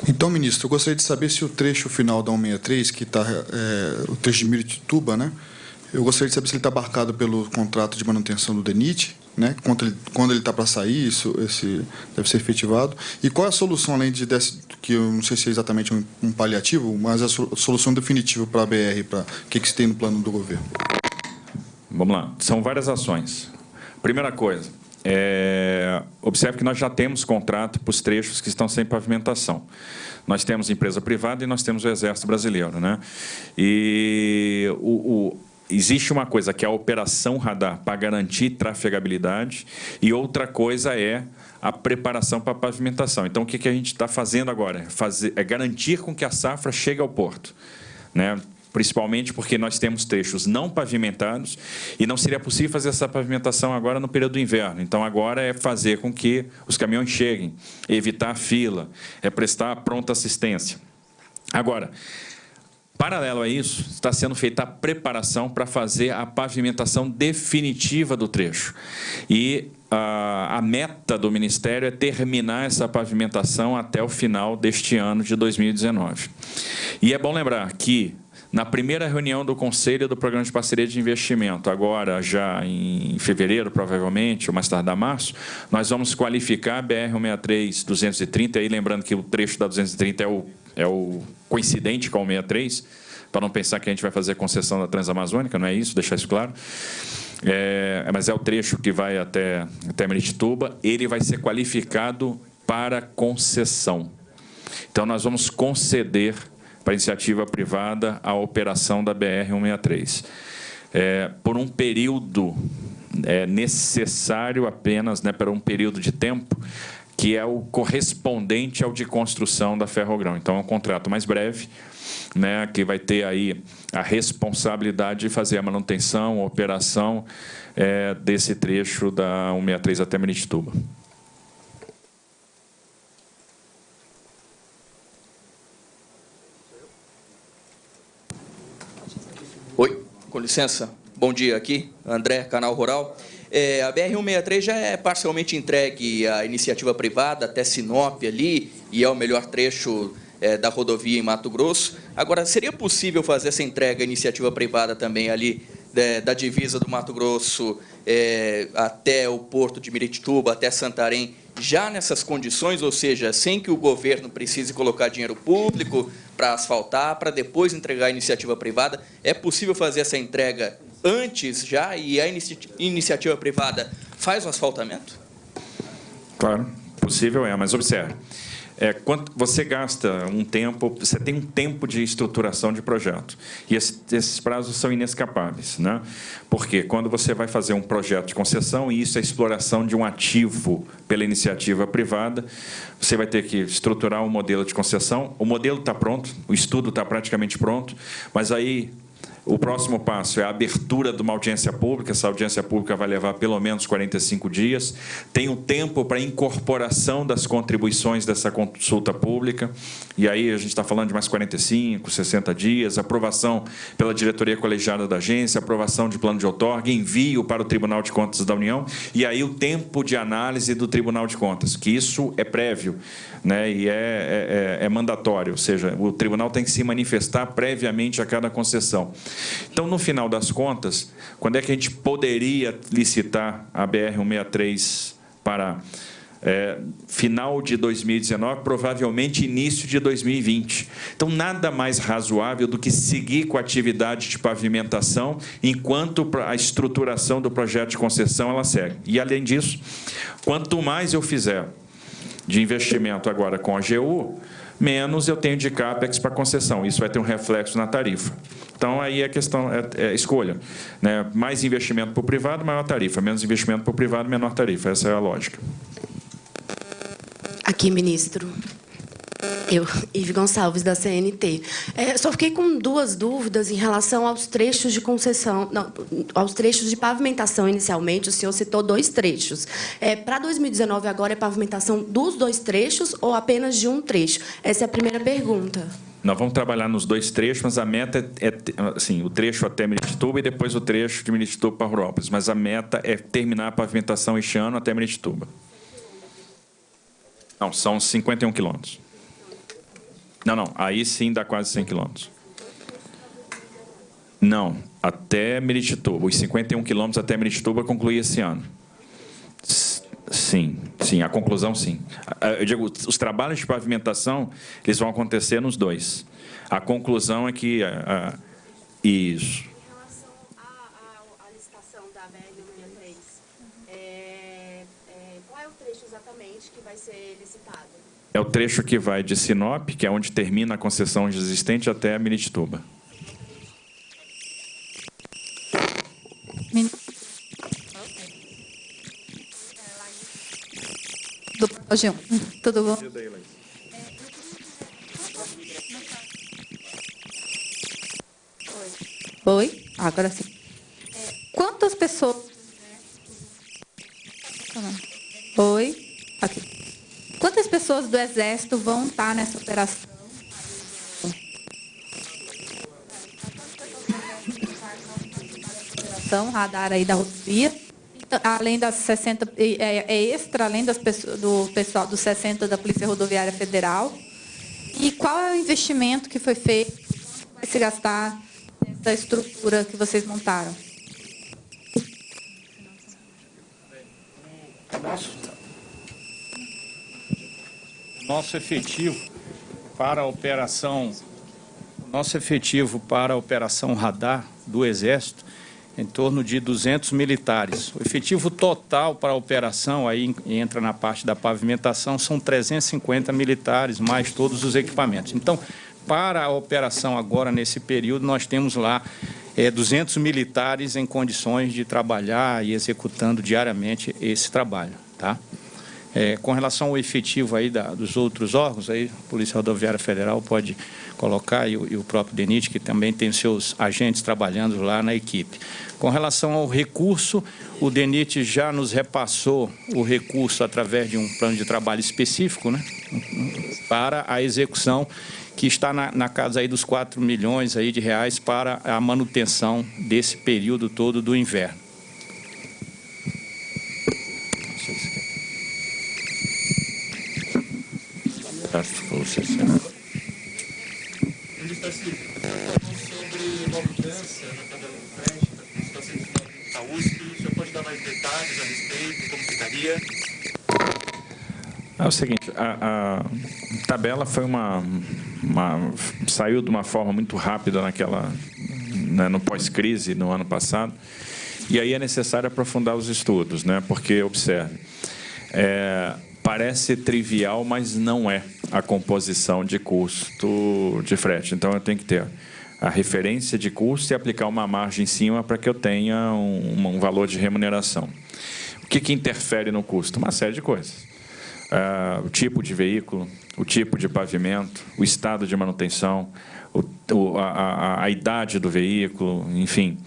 Então, ministro, eu gostaria de saber se o trecho final da 163, que está é, o trecho de Miritituba, né? Eu gostaria de saber se ele está marcado pelo contrato de manutenção do DENIT, né? Quando ele quando ele está para sair, isso esse deve ser efetivado. E qual é a solução além de desse, que eu não sei se é exatamente um, um paliativo, mas a solução definitiva para a BR, para o que que se tem no plano do governo? Vamos lá. São várias ações. Primeira coisa, é, observe que nós já temos contrato para os trechos que estão sem pavimentação. Nós temos empresa privada e nós temos o Exército Brasileiro. Né? E o, o, existe uma coisa que é a operação radar para garantir trafegabilidade e outra coisa é a preparação para a pavimentação. Então, o que, que a gente está fazendo agora? É, fazer, é garantir com que a safra chegue ao porto. Né? principalmente porque nós temos trechos não pavimentados e não seria possível fazer essa pavimentação agora no período do inverno. Então, agora é fazer com que os caminhões cheguem, evitar a fila, é prestar pronta assistência. Agora, Paralelo a isso, está sendo feita a preparação para fazer a pavimentação definitiva do trecho. E a, a, meta do Ministério é terminar essa pavimentação até o final deste ano de 2019. E é bom lembrar que na primeira reunião do Conselho do Programa de Parceria de Investimento, agora já em fevereiro, provavelmente, ou mais tardar março, nós vamos qualificar a BR-163-230, aí lembrando que o trecho da 230 é o, é o coincidente com o 63, para não pensar que a gente vai fazer concessão da Transamazônica, não é isso, deixar isso claro. É, mas é o trecho que vai até, até Meritituba, ele vai ser qualificado para concessão. Então, nós vamos conceder para iniciativa privada a operação da BR-163. É, por um período é, necessário apenas, né, para um período de tempo, que é o correspondente ao de construção da Ferrogrão. Então, é um contrato mais breve, né, que vai ter aí a responsabilidade de fazer a manutenção, a operação é, desse trecho da 163 até Miritituba. com licença. Bom dia aqui, André, Canal Rural. É, a BR-163 já é parcialmente entregue à iniciativa privada até Sinop ali, e é o melhor trecho é, da rodovia em Mato Grosso. Agora, seria possível fazer essa entrega à iniciativa privada também ali é, da divisa do Mato Grosso é, até o porto de Miritituba, até Santarém, já nessas condições, ou seja, sem que o governo precise colocar dinheiro público para asfaltar, para depois entregar a iniciativa privada, é possível fazer essa entrega antes já e a inici iniciativa privada faz o asfaltamento? Claro, possível é, mas observe. É, quanto você gasta um tempo, você tem um tempo de estruturação de projeto. E esse, esses prazos são inescapáveis. Né? Porque quando você vai fazer um projeto de concessão, e isso é exploração de um ativo pela iniciativa privada, você vai ter que estruturar um modelo de concessão. O modelo está pronto, o estudo está praticamente pronto, mas aí o próximo passo é a abertura de uma audiência pública. Essa audiência pública vai levar pelo menos 45 dias. Tem o um tempo para incorporação das contribuições dessa consulta pública. E aí a gente está falando de mais 45, 60 dias. Aprovação pela diretoria colegiada da agência, aprovação de plano de outorga, envio para o Tribunal de Contas da União. E aí o tempo de análise do Tribunal de Contas, que isso é prévio né, e é, é, é, é mandatório. Ou seja, o tribunal tem que se manifestar previamente a cada concessão. Então, no final das contas, quando é que a gente poderia licitar a BR-163 para é, final de 2019, provavelmente início de 2020. Então, nada mais razoável do que seguir com a atividade de pavimentação enquanto a estruturação do projeto de concessão ela segue. E, além disso, quanto mais eu fizer de investimento agora com a AGU, menos eu tenho de CAPEX para concessão. Isso vai ter um reflexo na tarifa. Então, aí a questão é, é escolha. Né? Mais investimento para o privado, maior tarifa. Menos investimento para o privado, menor tarifa. Essa é a lógica. Aqui, ministro. Eu, Ive Gonçalves, da CNT. É, só fiquei com duas dúvidas em relação aos trechos de concessão, não, aos trechos de pavimentação inicialmente. O senhor citou dois trechos. É, Para 2019, agora é pavimentação dos dois trechos ou apenas de um trecho? Essa é a primeira pergunta. Nós vamos trabalhar nos dois trechos, mas a meta é, é assim, o trecho até Miritituba e depois o trecho de Miritituba para Rurópolis. Mas a meta é terminar a pavimentação este ano até Miritituba. Não, são 51 quilômetros. Não, não, aí sim dá quase 100 quilômetros. Não, até Miritituba. Os 51 quilômetros até Miritituba conclui esse ano. Sim, sim, a conclusão sim. Eu digo, os trabalhos de pavimentação, eles vão acontecer nos dois. A conclusão é que... Uh, isso. Em relação à licitação da BR-163, é, é, qual é o trecho exatamente que vai ser licitado? É o trecho que vai de Sinop, que é onde termina a concessão existente, até Miritituba. do G1. Tudo bom? Oi? Agora sim. Quantas pessoas... Oi? Aqui. Quantas pessoas do Exército vão estar nessa operação? radar aí da rodovia além das 60, é, é extra, além das do pessoal dos 60 da Polícia Rodoviária Federal. E qual é o investimento que foi feito, vai se gastar nessa estrutura que vocês montaram? Nosso efetivo para a operação, nosso efetivo para a operação radar do Exército em torno de 200 militares. O efetivo total para a operação, aí entra na parte da pavimentação, são 350 militares, mais todos os equipamentos. Então, para a operação agora, nesse período, nós temos lá é, 200 militares em condições de trabalhar e executando diariamente esse trabalho. Tá? É, com relação ao efetivo aí da, dos outros órgãos, aí, a Polícia Rodoviária Federal pode colocar, e o, e o próprio DENIT, que também tem seus agentes trabalhando lá na equipe. Com relação ao recurso, o DENIT já nos repassou o recurso através de um plano de trabalho específico né, para a execução que está na, na, casa aí dos 4 milhões aí de reais para a manutenção desse período todo do inverno. É o seguinte, a, a tabela foi uma, uma, saiu de uma forma muito rápida naquela né, no pós-crise no ano passado e aí é necessário aprofundar os estudos, né? Porque observe, é, parece trivial, mas não é a composição de custo de frete. Então, eu tenho que ter a referência de custo e aplicar uma margem em cima para que eu tenha um, um valor de remuneração. O que, que interfere no custo? Uma série de coisas. Uh, o tipo de veículo, o tipo de pavimento, o estado de manutenção, o, a, a, a, idade do veículo, enfim,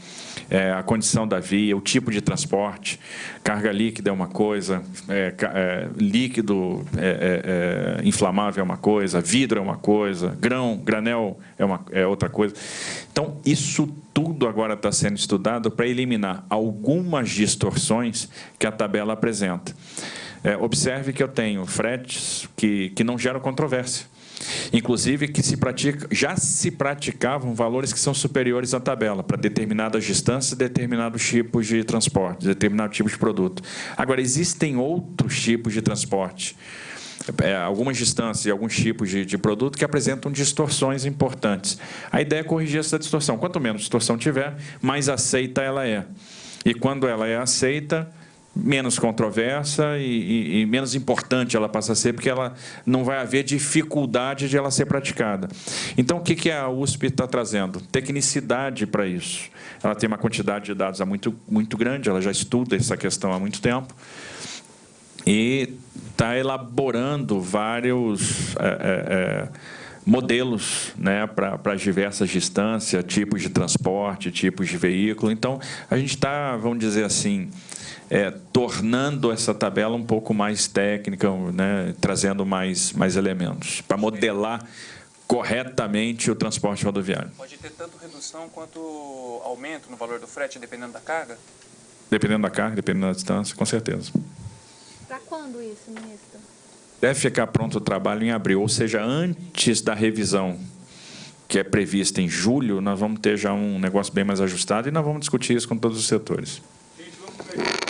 é, a condição da via, o tipo de transporte, carga líquida é uma coisa, é, é, líquido é, é, é, inflamável é uma coisa, vidro é uma coisa, grão, granel é, uma, é outra coisa. Então, isso tudo agora está sendo estudado para eliminar algumas distorções que a tabela apresenta. Observe que eu tenho fretes que, que não geram controvérsia. Inclusive que se pratica, já se praticavam valores que são superiores à tabela para determinadas distâncias, determinados tipos de transporte, determinado tipo de produto. Agora, existem outros tipos de transporte, é, algumas distâncias e alguns tipos de, de produto que apresentam distorções importantes. A ideia é corrigir essa distorção. Quanto menos distorção tiver, mais aceita ela é. E quando ela é aceita, menos controversa e, e, e, menos importante ela passa a ser, porque ela não vai haver dificuldade de ela ser praticada. Então, o que, que a USP está trazendo? Tecnicidade para isso. Ela tem uma quantidade de dados muito, muito grande, ela já estuda essa questão há muito tempo, e está elaborando vários... É, é, é, modelos né, para as diversas distâncias, tipos de transporte, tipos de veículo. Então, a gente está, vamos dizer assim, é, tornando essa tabela um pouco mais técnica, né, trazendo mais, mais elementos, para modelar corretamente o transporte rodoviário. Pode ter tanto redução quanto aumento no valor do frete, dependendo da carga? Dependendo da carga, dependendo da distância, com certeza. Para quando isso, ministro? Deve ficar pronto o trabalho em abril, ou seja, antes da revisão que é prevista em julho, nós vamos ter já um negócio bem mais ajustado e nós vamos discutir isso com todos os setores. Gente, vamos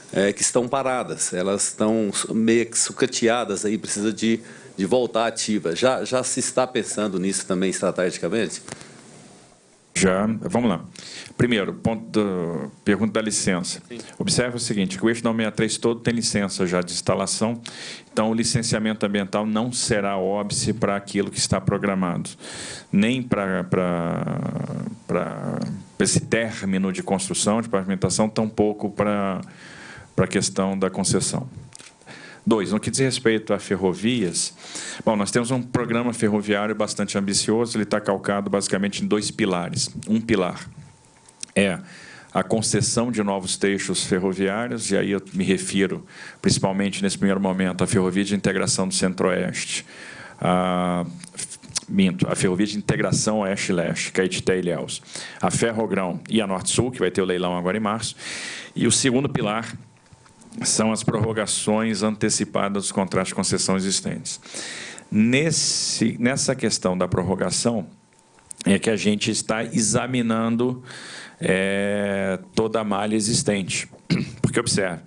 é, que estão paradas, elas estão meio que sucateadas, aí precisa de, de voltar ativa. Já, já se está pensando nisso também estrategicamente? Já, vamos lá. Primeiro, ponto do, pergunta da licença. Sim. Observe o seguinte, que o eixo 963 todo tem licença já de instalação, então o licenciamento ambiental não será óbice para aquilo que está programado, nem para, para, para esse término de construção, de pavimentação, tampouco para, para a questão da concessão. Dois, no que diz respeito a ferrovias, bom, nós temos um programa ferroviário bastante ambicioso, ele está calcado basicamente em dois pilares. Um pilar é a concessão de novos trechos ferroviários, e aí eu me refiro, principalmente nesse primeiro momento, à Ferrovia de Integração do Centro-Oeste, a, minto, a Ferrovia de Integração Oeste-Leste, Caetité e Ilhéus, a Ferrogrão e a Norte-Sul, que vai ter o leilão agora em março, e o segundo pilar são as prorrogações antecipadas dos contratos de concessão existentes. Nesse, nessa questão da prorrogação, é que a gente está examinando é, toda a malha existente. Porque, observe,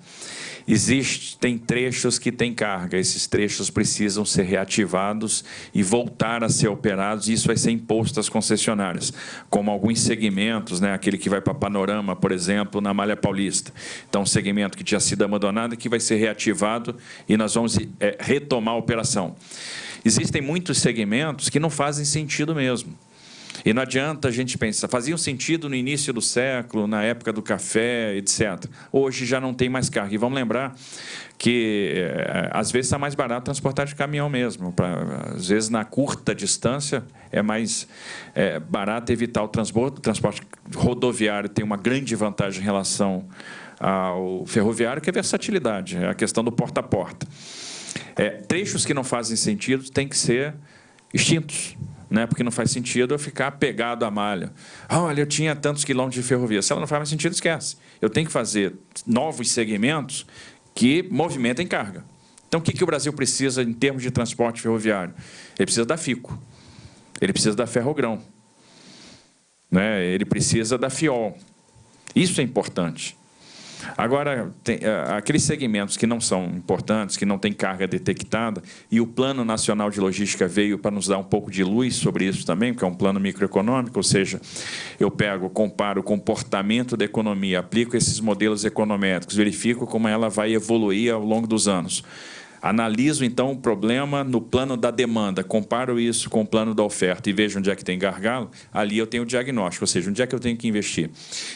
Existem trechos que têm carga, esses trechos precisam ser reativados e voltar a ser operados, e isso vai ser imposto às concessionárias, como alguns segmentos, né, aquele que vai para Panorama, por exemplo, na Malha Paulista. Então, um segmento que tinha sido abandonado e que vai ser reativado e nós vamos é, retomar a operação. Existem muitos segmentos que não fazem sentido mesmo. E não adianta a gente pensar, fazia um sentido no início do século, na época do café, etc. Hoje já não tem mais carga. E vamos lembrar que eh, às vezes está mais barato transportar de caminhão mesmo. Pra, às vezes, na curta distância, é mais é, barato evitar o transporte. O transporte rodoviário tem uma grande vantagem em relação ao ferroviário, que é a versatilidade, é a questão do porta a porta. É, trechos que não fazem sentido têm que ser extintos né? porque não faz sentido eu ficar pegado à malha. Olha, eu tinha tantos quilômetros de ferrovia. Se ela não faz mais sentido, esquece. Eu tenho que fazer novos segmentos que movimentem carga. Então, o que, que o Brasil precisa em termos de transporte ferroviário? Ele precisa da FICO, ele precisa da Ferrogrão, né? ele precisa da FIOL. Isso é importante. Agora, tem, uh, aqueles segmentos que não são importantes, que não têm carga detectada, e o Plano Nacional de Logística veio para nos dar um pouco de luz sobre isso também, porque é um plano microeconômico, ou seja, eu pego, comparo o comportamento da economia, aplico esses modelos econométricos, verifico como ela vai evoluir ao longo dos anos. Analiso, então, o problema no plano da demanda, comparo isso com o plano da oferta e vejo onde é que tem gargalo, ali eu tenho o diagnóstico, ou seja, onde é que eu tenho que investir.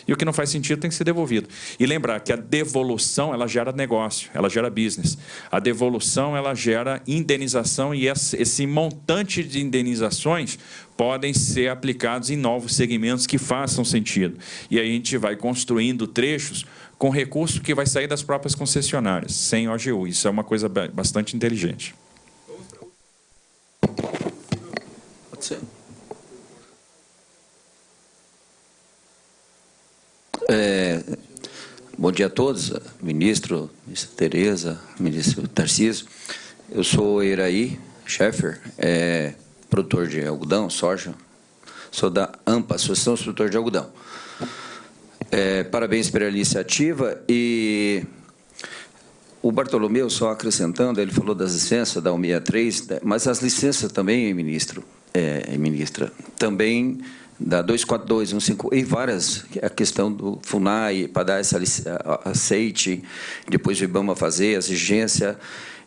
E o que não faz sentido tem que ser devolvido. E lembrar que a devolução, ela gera negócio, ela gera business. A devolução, ela gera indenização e esse montante de indenizações podem ser aplicados em novos segmentos que façam sentido. E aí a gente vai construindo trechos com recurso que vai sair das próprias concessionárias, sem OGU. Isso é uma coisa bastante inteligente. Pode ser. É, bom dia a todos, ministro, ministra Tereza, ministro Tarcísio. Eu sou Iraí Scheffer, é, produtor de algodão, soja. Sou da AMPA, Associação de Produtor de Algodão. É, parabéns pela iniciativa e o Bartolomeu, só acrescentando, ele falou das licenças da 163, né, mas as licenças também, ministro, é, ministra, também da 242, 15 e várias, a questão do FUNAI, para dar essa aceite, depois o IBAMA fazer, a exigência.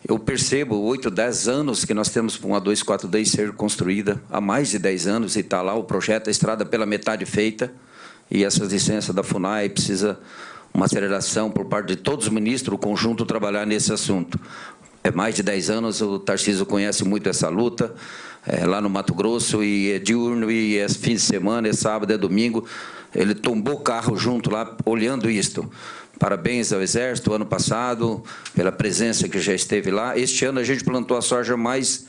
Eu percebo 8, 10 anos que nós temos uma 242 ser construída, há mais de 10 anos, e está lá o projeto, a estrada pela metade feita, e essas licenças da FUNAI precisa uma aceleração por parte de todos os ministros, o conjunto trabalhar nesse assunto. É mais de 10 anos, o Tarcísio conhece muito essa luta, é, lá no Mato Grosso, e é diurno, e é fim de semana, é sábado, é domingo. Ele tombou o carro junto lá, olhando isto. Parabéns ao Exército, ano passado, pela presença que já esteve lá. Este ano a gente plantou a soja mais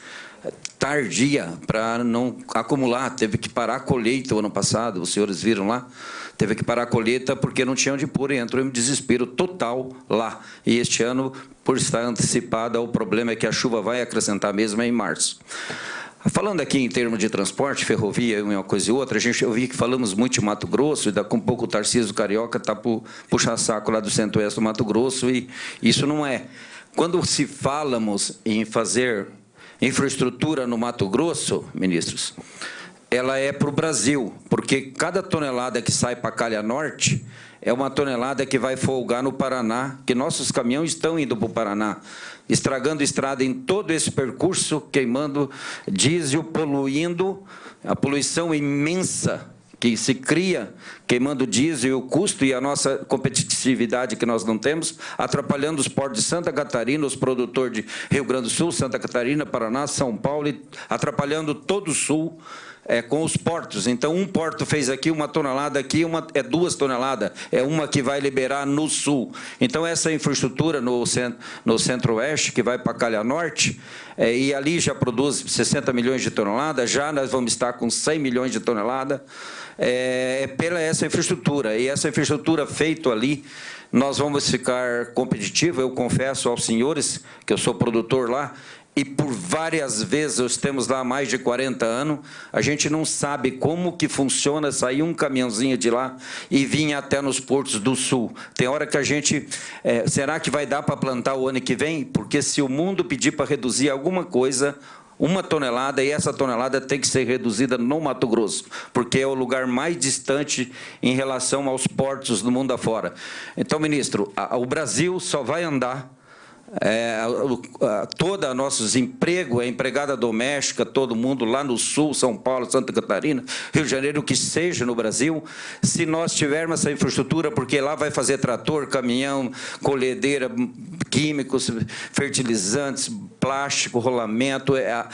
tardia para não acumular. Teve que parar a colheita o ano passado, os senhores viram lá? Teve que parar a colheita porque não tinha onde pôr e entrou em desespero total lá. E este ano, por estar antecipada, o problema é que a chuva vai acrescentar mesmo em março. Falando aqui em termos de transporte, ferrovia, uma coisa e outra, a gente, eu vi que falamos muito de Mato Grosso, e daqui um pouco o Tarcísio Carioca está puxar saco lá do centro-oeste do Mato Grosso, e isso não é. Quando se falamos em fazer infraestrutura no Mato Grosso, ministros, ela é para o Brasil, porque cada tonelada que sai para Calha Norte é uma tonelada que vai folgar no Paraná, que nossos caminhões estão indo para o Paraná, estragando estrada em todo esse percurso, queimando diesel, poluindo, a poluição imensa que se cria queimando diesel, o custo e a nossa competitividade que nós não temos, atrapalhando os portos de Santa Catarina, os produtores de Rio Grande do Sul, Santa Catarina, Paraná, São Paulo, atrapalhando todo o Sul é, com os portos. Então, um porto fez aqui uma tonelada, aqui uma, é duas toneladas, é uma que vai liberar no sul. Então, essa infraestrutura no, no centro-oeste, que vai para Calha Norte, é, e ali já produz 60 milhões de toneladas, já nós vamos estar com 100 milhões de toneladas, é, é pela essa infraestrutura. E essa infraestrutura feita ali, nós vamos ficar competitivos. Eu confesso aos senhores, que eu sou produtor lá, e por várias vezes, temos lá mais de 40 anos, a gente não sabe como que funciona sair um caminhãozinho de lá e vir até nos portos do sul. Tem hora que a gente, é, será que vai dar para plantar o ano que vem? Porque se o mundo pedir para reduzir alguma coisa, uma tonelada, e essa tonelada tem que ser reduzida no Mato Grosso, porque é o lugar mais distante em relação aos portos do mundo afora. Então, ministro, a, o Brasil só vai andar é, toda nossos empregos, a empregada doméstica, todo mundo lá no Sul, São Paulo, Santa Catarina, Rio de Janeiro, o que seja no Brasil, se nós tivermos essa infraestrutura, porque lá vai fazer trator, caminhão, colhedeira, químicos, fertilizantes, plástico, rolamento, é,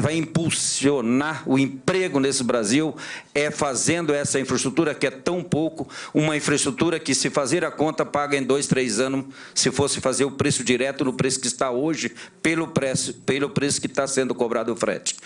vai impulsionar o emprego nesse Brasil, é fazendo essa infraestrutura que é tão pouco, uma infraestrutura que se fazer a conta paga em dois, três anos, se fosse fazer o preço direto no preço que está hoje, pelo preço, pelo preço que está sendo cobrado o frete.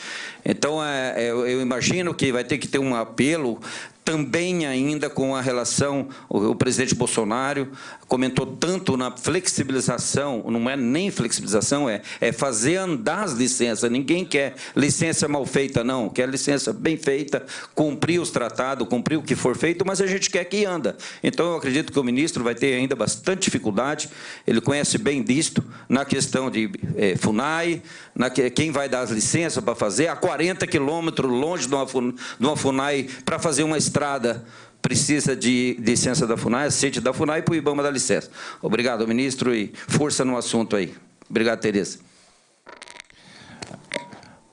Então, é, é, eu imagino que vai ter que ter um apelo também ainda com a relação, o, presidente Bolsonaro comentou tanto na flexibilização, não é nem flexibilização, é, é fazer andar as licenças. Ninguém quer licença mal feita, não. Quer licença bem feita, cumprir os tratados, cumprir o que for feito, mas a gente quer que anda. Então, eu acredito que o ministro vai ter ainda bastante dificuldade, ele conhece bem disto, na questão de é, FUNAI, na, quem vai dar as licenças para fazer, a 40 quilômetros longe de uma, de uma FUNAI para fazer uma estrada precisa de licença da FUNAI, aceite da FUNAI para o IBAMA dar licença. Obrigado, ministro, e força no assunto aí. Obrigado, Tereza.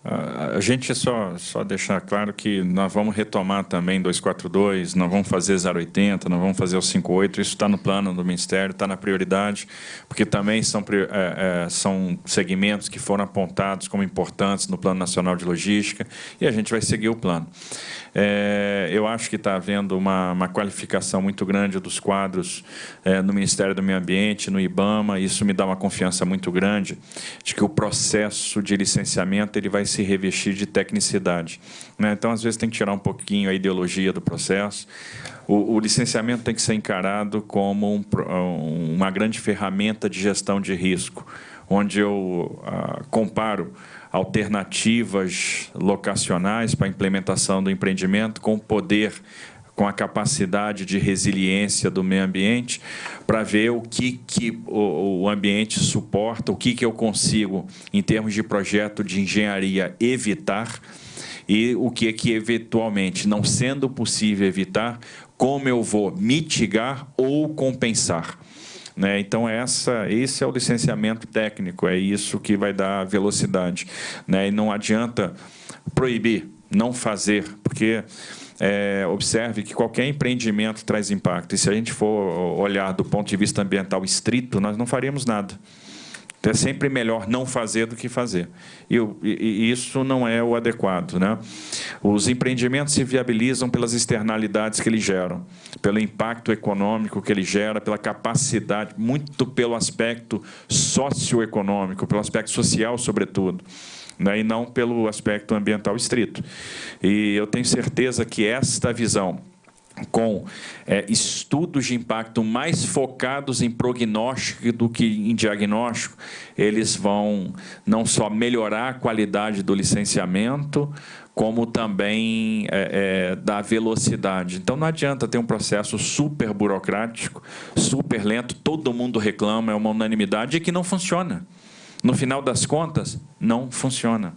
A gente só, só deixar claro que nós vamos retomar também 242, nós vamos fazer 080, nós vamos fazer o 58, isso está no plano do Ministério, está na prioridade, porque também são, é, é, são segmentos que foram apontados como importantes no Plano Nacional de Logística e a gente vai seguir o plano. É, eu acho que está havendo uma, uma, qualificação muito grande dos quadros é, no Ministério do Meio Ambiente, no IBAMA, isso me dá uma confiança muito grande de que o processo de licenciamento ele vai se revestir de tecnicidade. Né? Então, às vezes, tem que tirar um pouquinho a ideologia do processo. O, o licenciamento tem que ser encarado como um, uma grande ferramenta de gestão de risco, onde eu ah, comparo alternativas locacionais para a implementação do empreendimento com poder com a capacidade de resiliência do meio ambiente, para ver o que, que o, ambiente suporta, o que, que eu consigo, em termos de projeto de engenharia, evitar, e o que, que eventualmente, não sendo possível evitar, como eu vou mitigar ou compensar. Né? Então, essa, esse é o licenciamento técnico, é isso que vai dar velocidade. Né? E não adianta proibir, não fazer, porque é, observe que qualquer empreendimento traz impacto. E se a gente for olhar do ponto de vista ambiental estrito, nós não faríamos nada. Então, é sempre melhor não fazer do que fazer. E, e, isso não é o adequado. Né? Os empreendimentos se viabilizam pelas externalidades que eles geram, pelo impacto econômico que ele gera, pela capacidade, muito pelo aspecto socioeconômico, pelo aspecto social, sobretudo. Né? E não pelo aspecto ambiental estrito. E eu tenho certeza que esta visão com é, estudos de impacto mais focados em prognóstico do que em diagnóstico, eles vão não só melhorar a qualidade do licenciamento, como também é, é, da velocidade. Então não adianta ter um processo super burocrático, super lento, todo mundo reclama, é uma unanimidade e que não funciona. No final das contas, não funciona.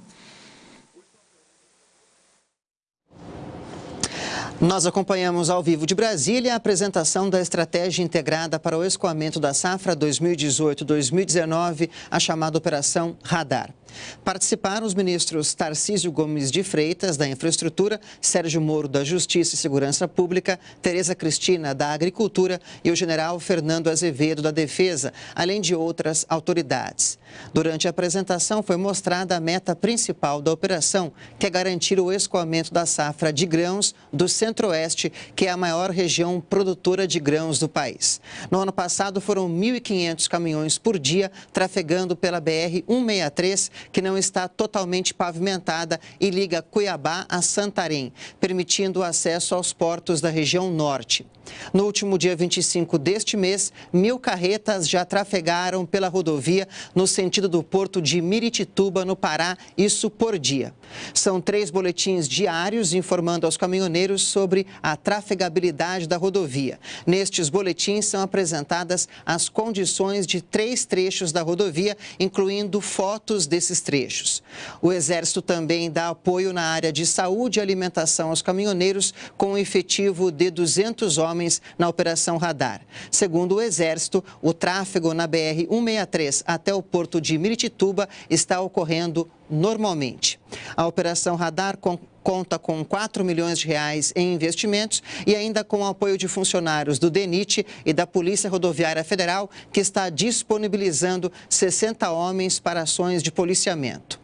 Nós acompanhamos ao vivo de Brasília a apresentação da Estratégia Integrada para o Escoamento da Safra 2018-2019, a chamada Operação Radar. Participaram os ministros Tarcísio Gomes de Freitas, da Infraestrutura, Sérgio Moro, da Justiça e Segurança Pública, Tereza Cristina, da Agricultura e o general Fernando Azevedo, da Defesa, além de outras autoridades. Durante a apresentação, foi mostrada a meta principal da operação, que é garantir o escoamento da safra de grãos do Centro-Oeste, que é a maior região produtora de grãos do país. No ano passado, foram 1.500 caminhões por dia trafegando pela BR-163, que não está totalmente pavimentada e liga Cuiabá a Santarém, permitindo o acesso aos portos da região norte. No último dia 25 deste mês, mil carretas já trafegaram pela rodovia no sentido do porto de Miritituba, no Pará, isso por dia. São três boletins diários informando aos caminhoneiros sobre a trafegabilidade da rodovia. Nestes boletins são apresentadas as condições de três trechos da rodovia, incluindo fotos desses desses trechos. O Exército também dá apoio na área de saúde e alimentação aos caminhoneiros, com um efetivo de 200 homens na Operação Radar. Segundo o Exército, o tráfego na BR-163 até o porto de Miritituba está ocorrendo normalmente. A Operação Radar conta com 4 milhões de reais em investimentos e ainda com o apoio de funcionários do DENIT e da Polícia Rodoviária Federal, que está disponibilizando 60 homens para ações de policiamento.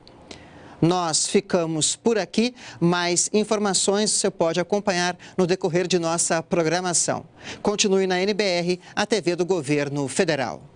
Nós ficamos por aqui, mais informações você pode acompanhar no decorrer de nossa programação. Continue na NBR, a TV do Governo Federal.